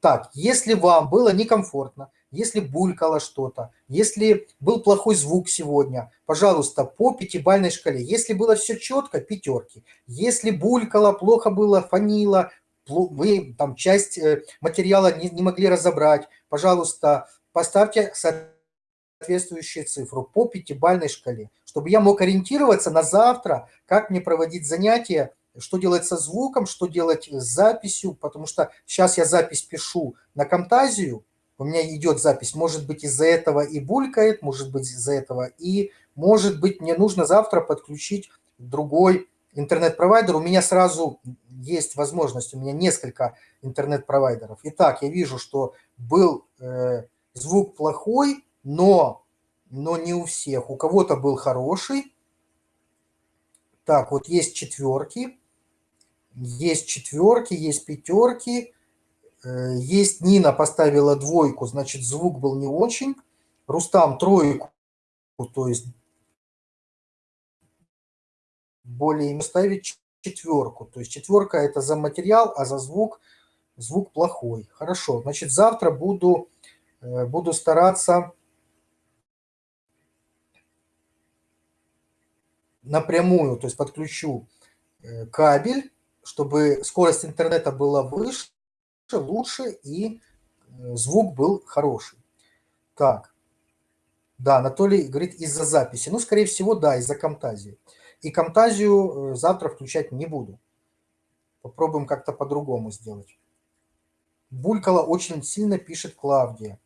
A: Так, если вам было некомфортно, если булькало что-то, Если был плохой звук сегодня, пожалуйста, по пятибалльной шкале. Если было все четко, пятерки. Если булькало, плохо было, фанило, вы там часть э, материала не, не могли разобрать, пожалуйста, поставьте соответствующую цифру по пятибалльной шкале, чтобы я мог ориентироваться на завтра, как мне проводить занятия, что делать со звуком, что делать с записью, потому что сейчас я запись пишу на Камтазию, у меня идет запись, может быть из-за этого и булькает, может быть из-за этого и, может быть мне нужно завтра подключить другой интернет-провайдер. У меня сразу есть возможность, у меня несколько интернет-провайдеров. Итак, я вижу, что был э, звук плохой, но, но не у всех. У кого-то был хороший. Так, вот есть четверки, есть четверки, есть пятерки, э, есть Нина поставила двойку, значит звук был не очень. Рустам тройку, то есть более ставить четверку. То есть четверка это за материал, а за звук звук плохой. Хорошо, значит завтра буду, буду стараться напрямую, то есть подключу э, кабель, чтобы скорость интернета была выше, лучше и э, звук был хороший. Так, да, Анатолий говорит, из-за записи. Ну, скорее всего, да, из-за Камтазии. И Камтазию э, завтра включать не буду. Попробуем как-то по-другому сделать. Булькала очень сильно, пишет Клавдия.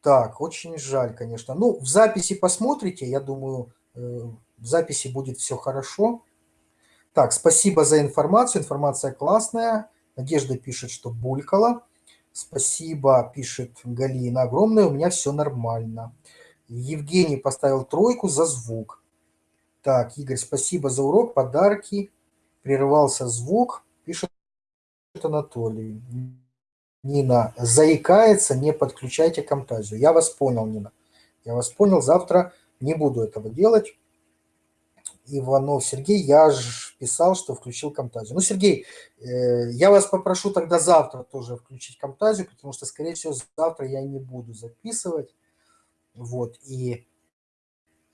A: Так, очень жаль, конечно. Ну, в записи посмотрите, я думаю, в записи будет все хорошо. Так, спасибо за информацию. Информация классная. Надежда пишет, что булькала. Спасибо, пишет Галина. Огромное, у меня все нормально. Евгений поставил тройку за звук. Так, Игорь, спасибо за урок, подарки. Прерывался звук, пишет Анатолий. Нина, заикается, не подключайте Камтазию. Я вас понял, Нина. Я вас понял, завтра не буду этого делать. Иванов Сергей, я же писал, что включил Камтазию. Ну, Сергей, э, я вас попрошу тогда завтра тоже включить Камтазию, потому что, скорее всего, завтра я не буду записывать. Вот, и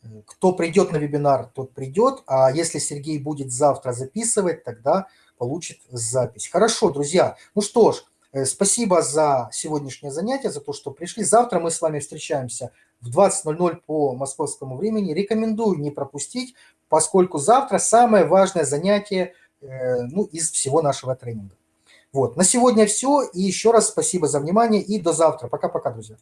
A: э, кто придет на вебинар, тот придет, а если Сергей будет завтра записывать, тогда получит запись. Хорошо, друзья, ну что ж, спасибо за сегодняшнее занятие, за то, что пришли. Завтра мы с вами встречаемся в 20.00 по московскому времени. Рекомендую не пропустить, поскольку завтра самое важное занятие э, ну, из всего нашего тренинга. Вот, на сегодня все. И еще раз спасибо за внимание и до завтра. Пока-пока, друзья.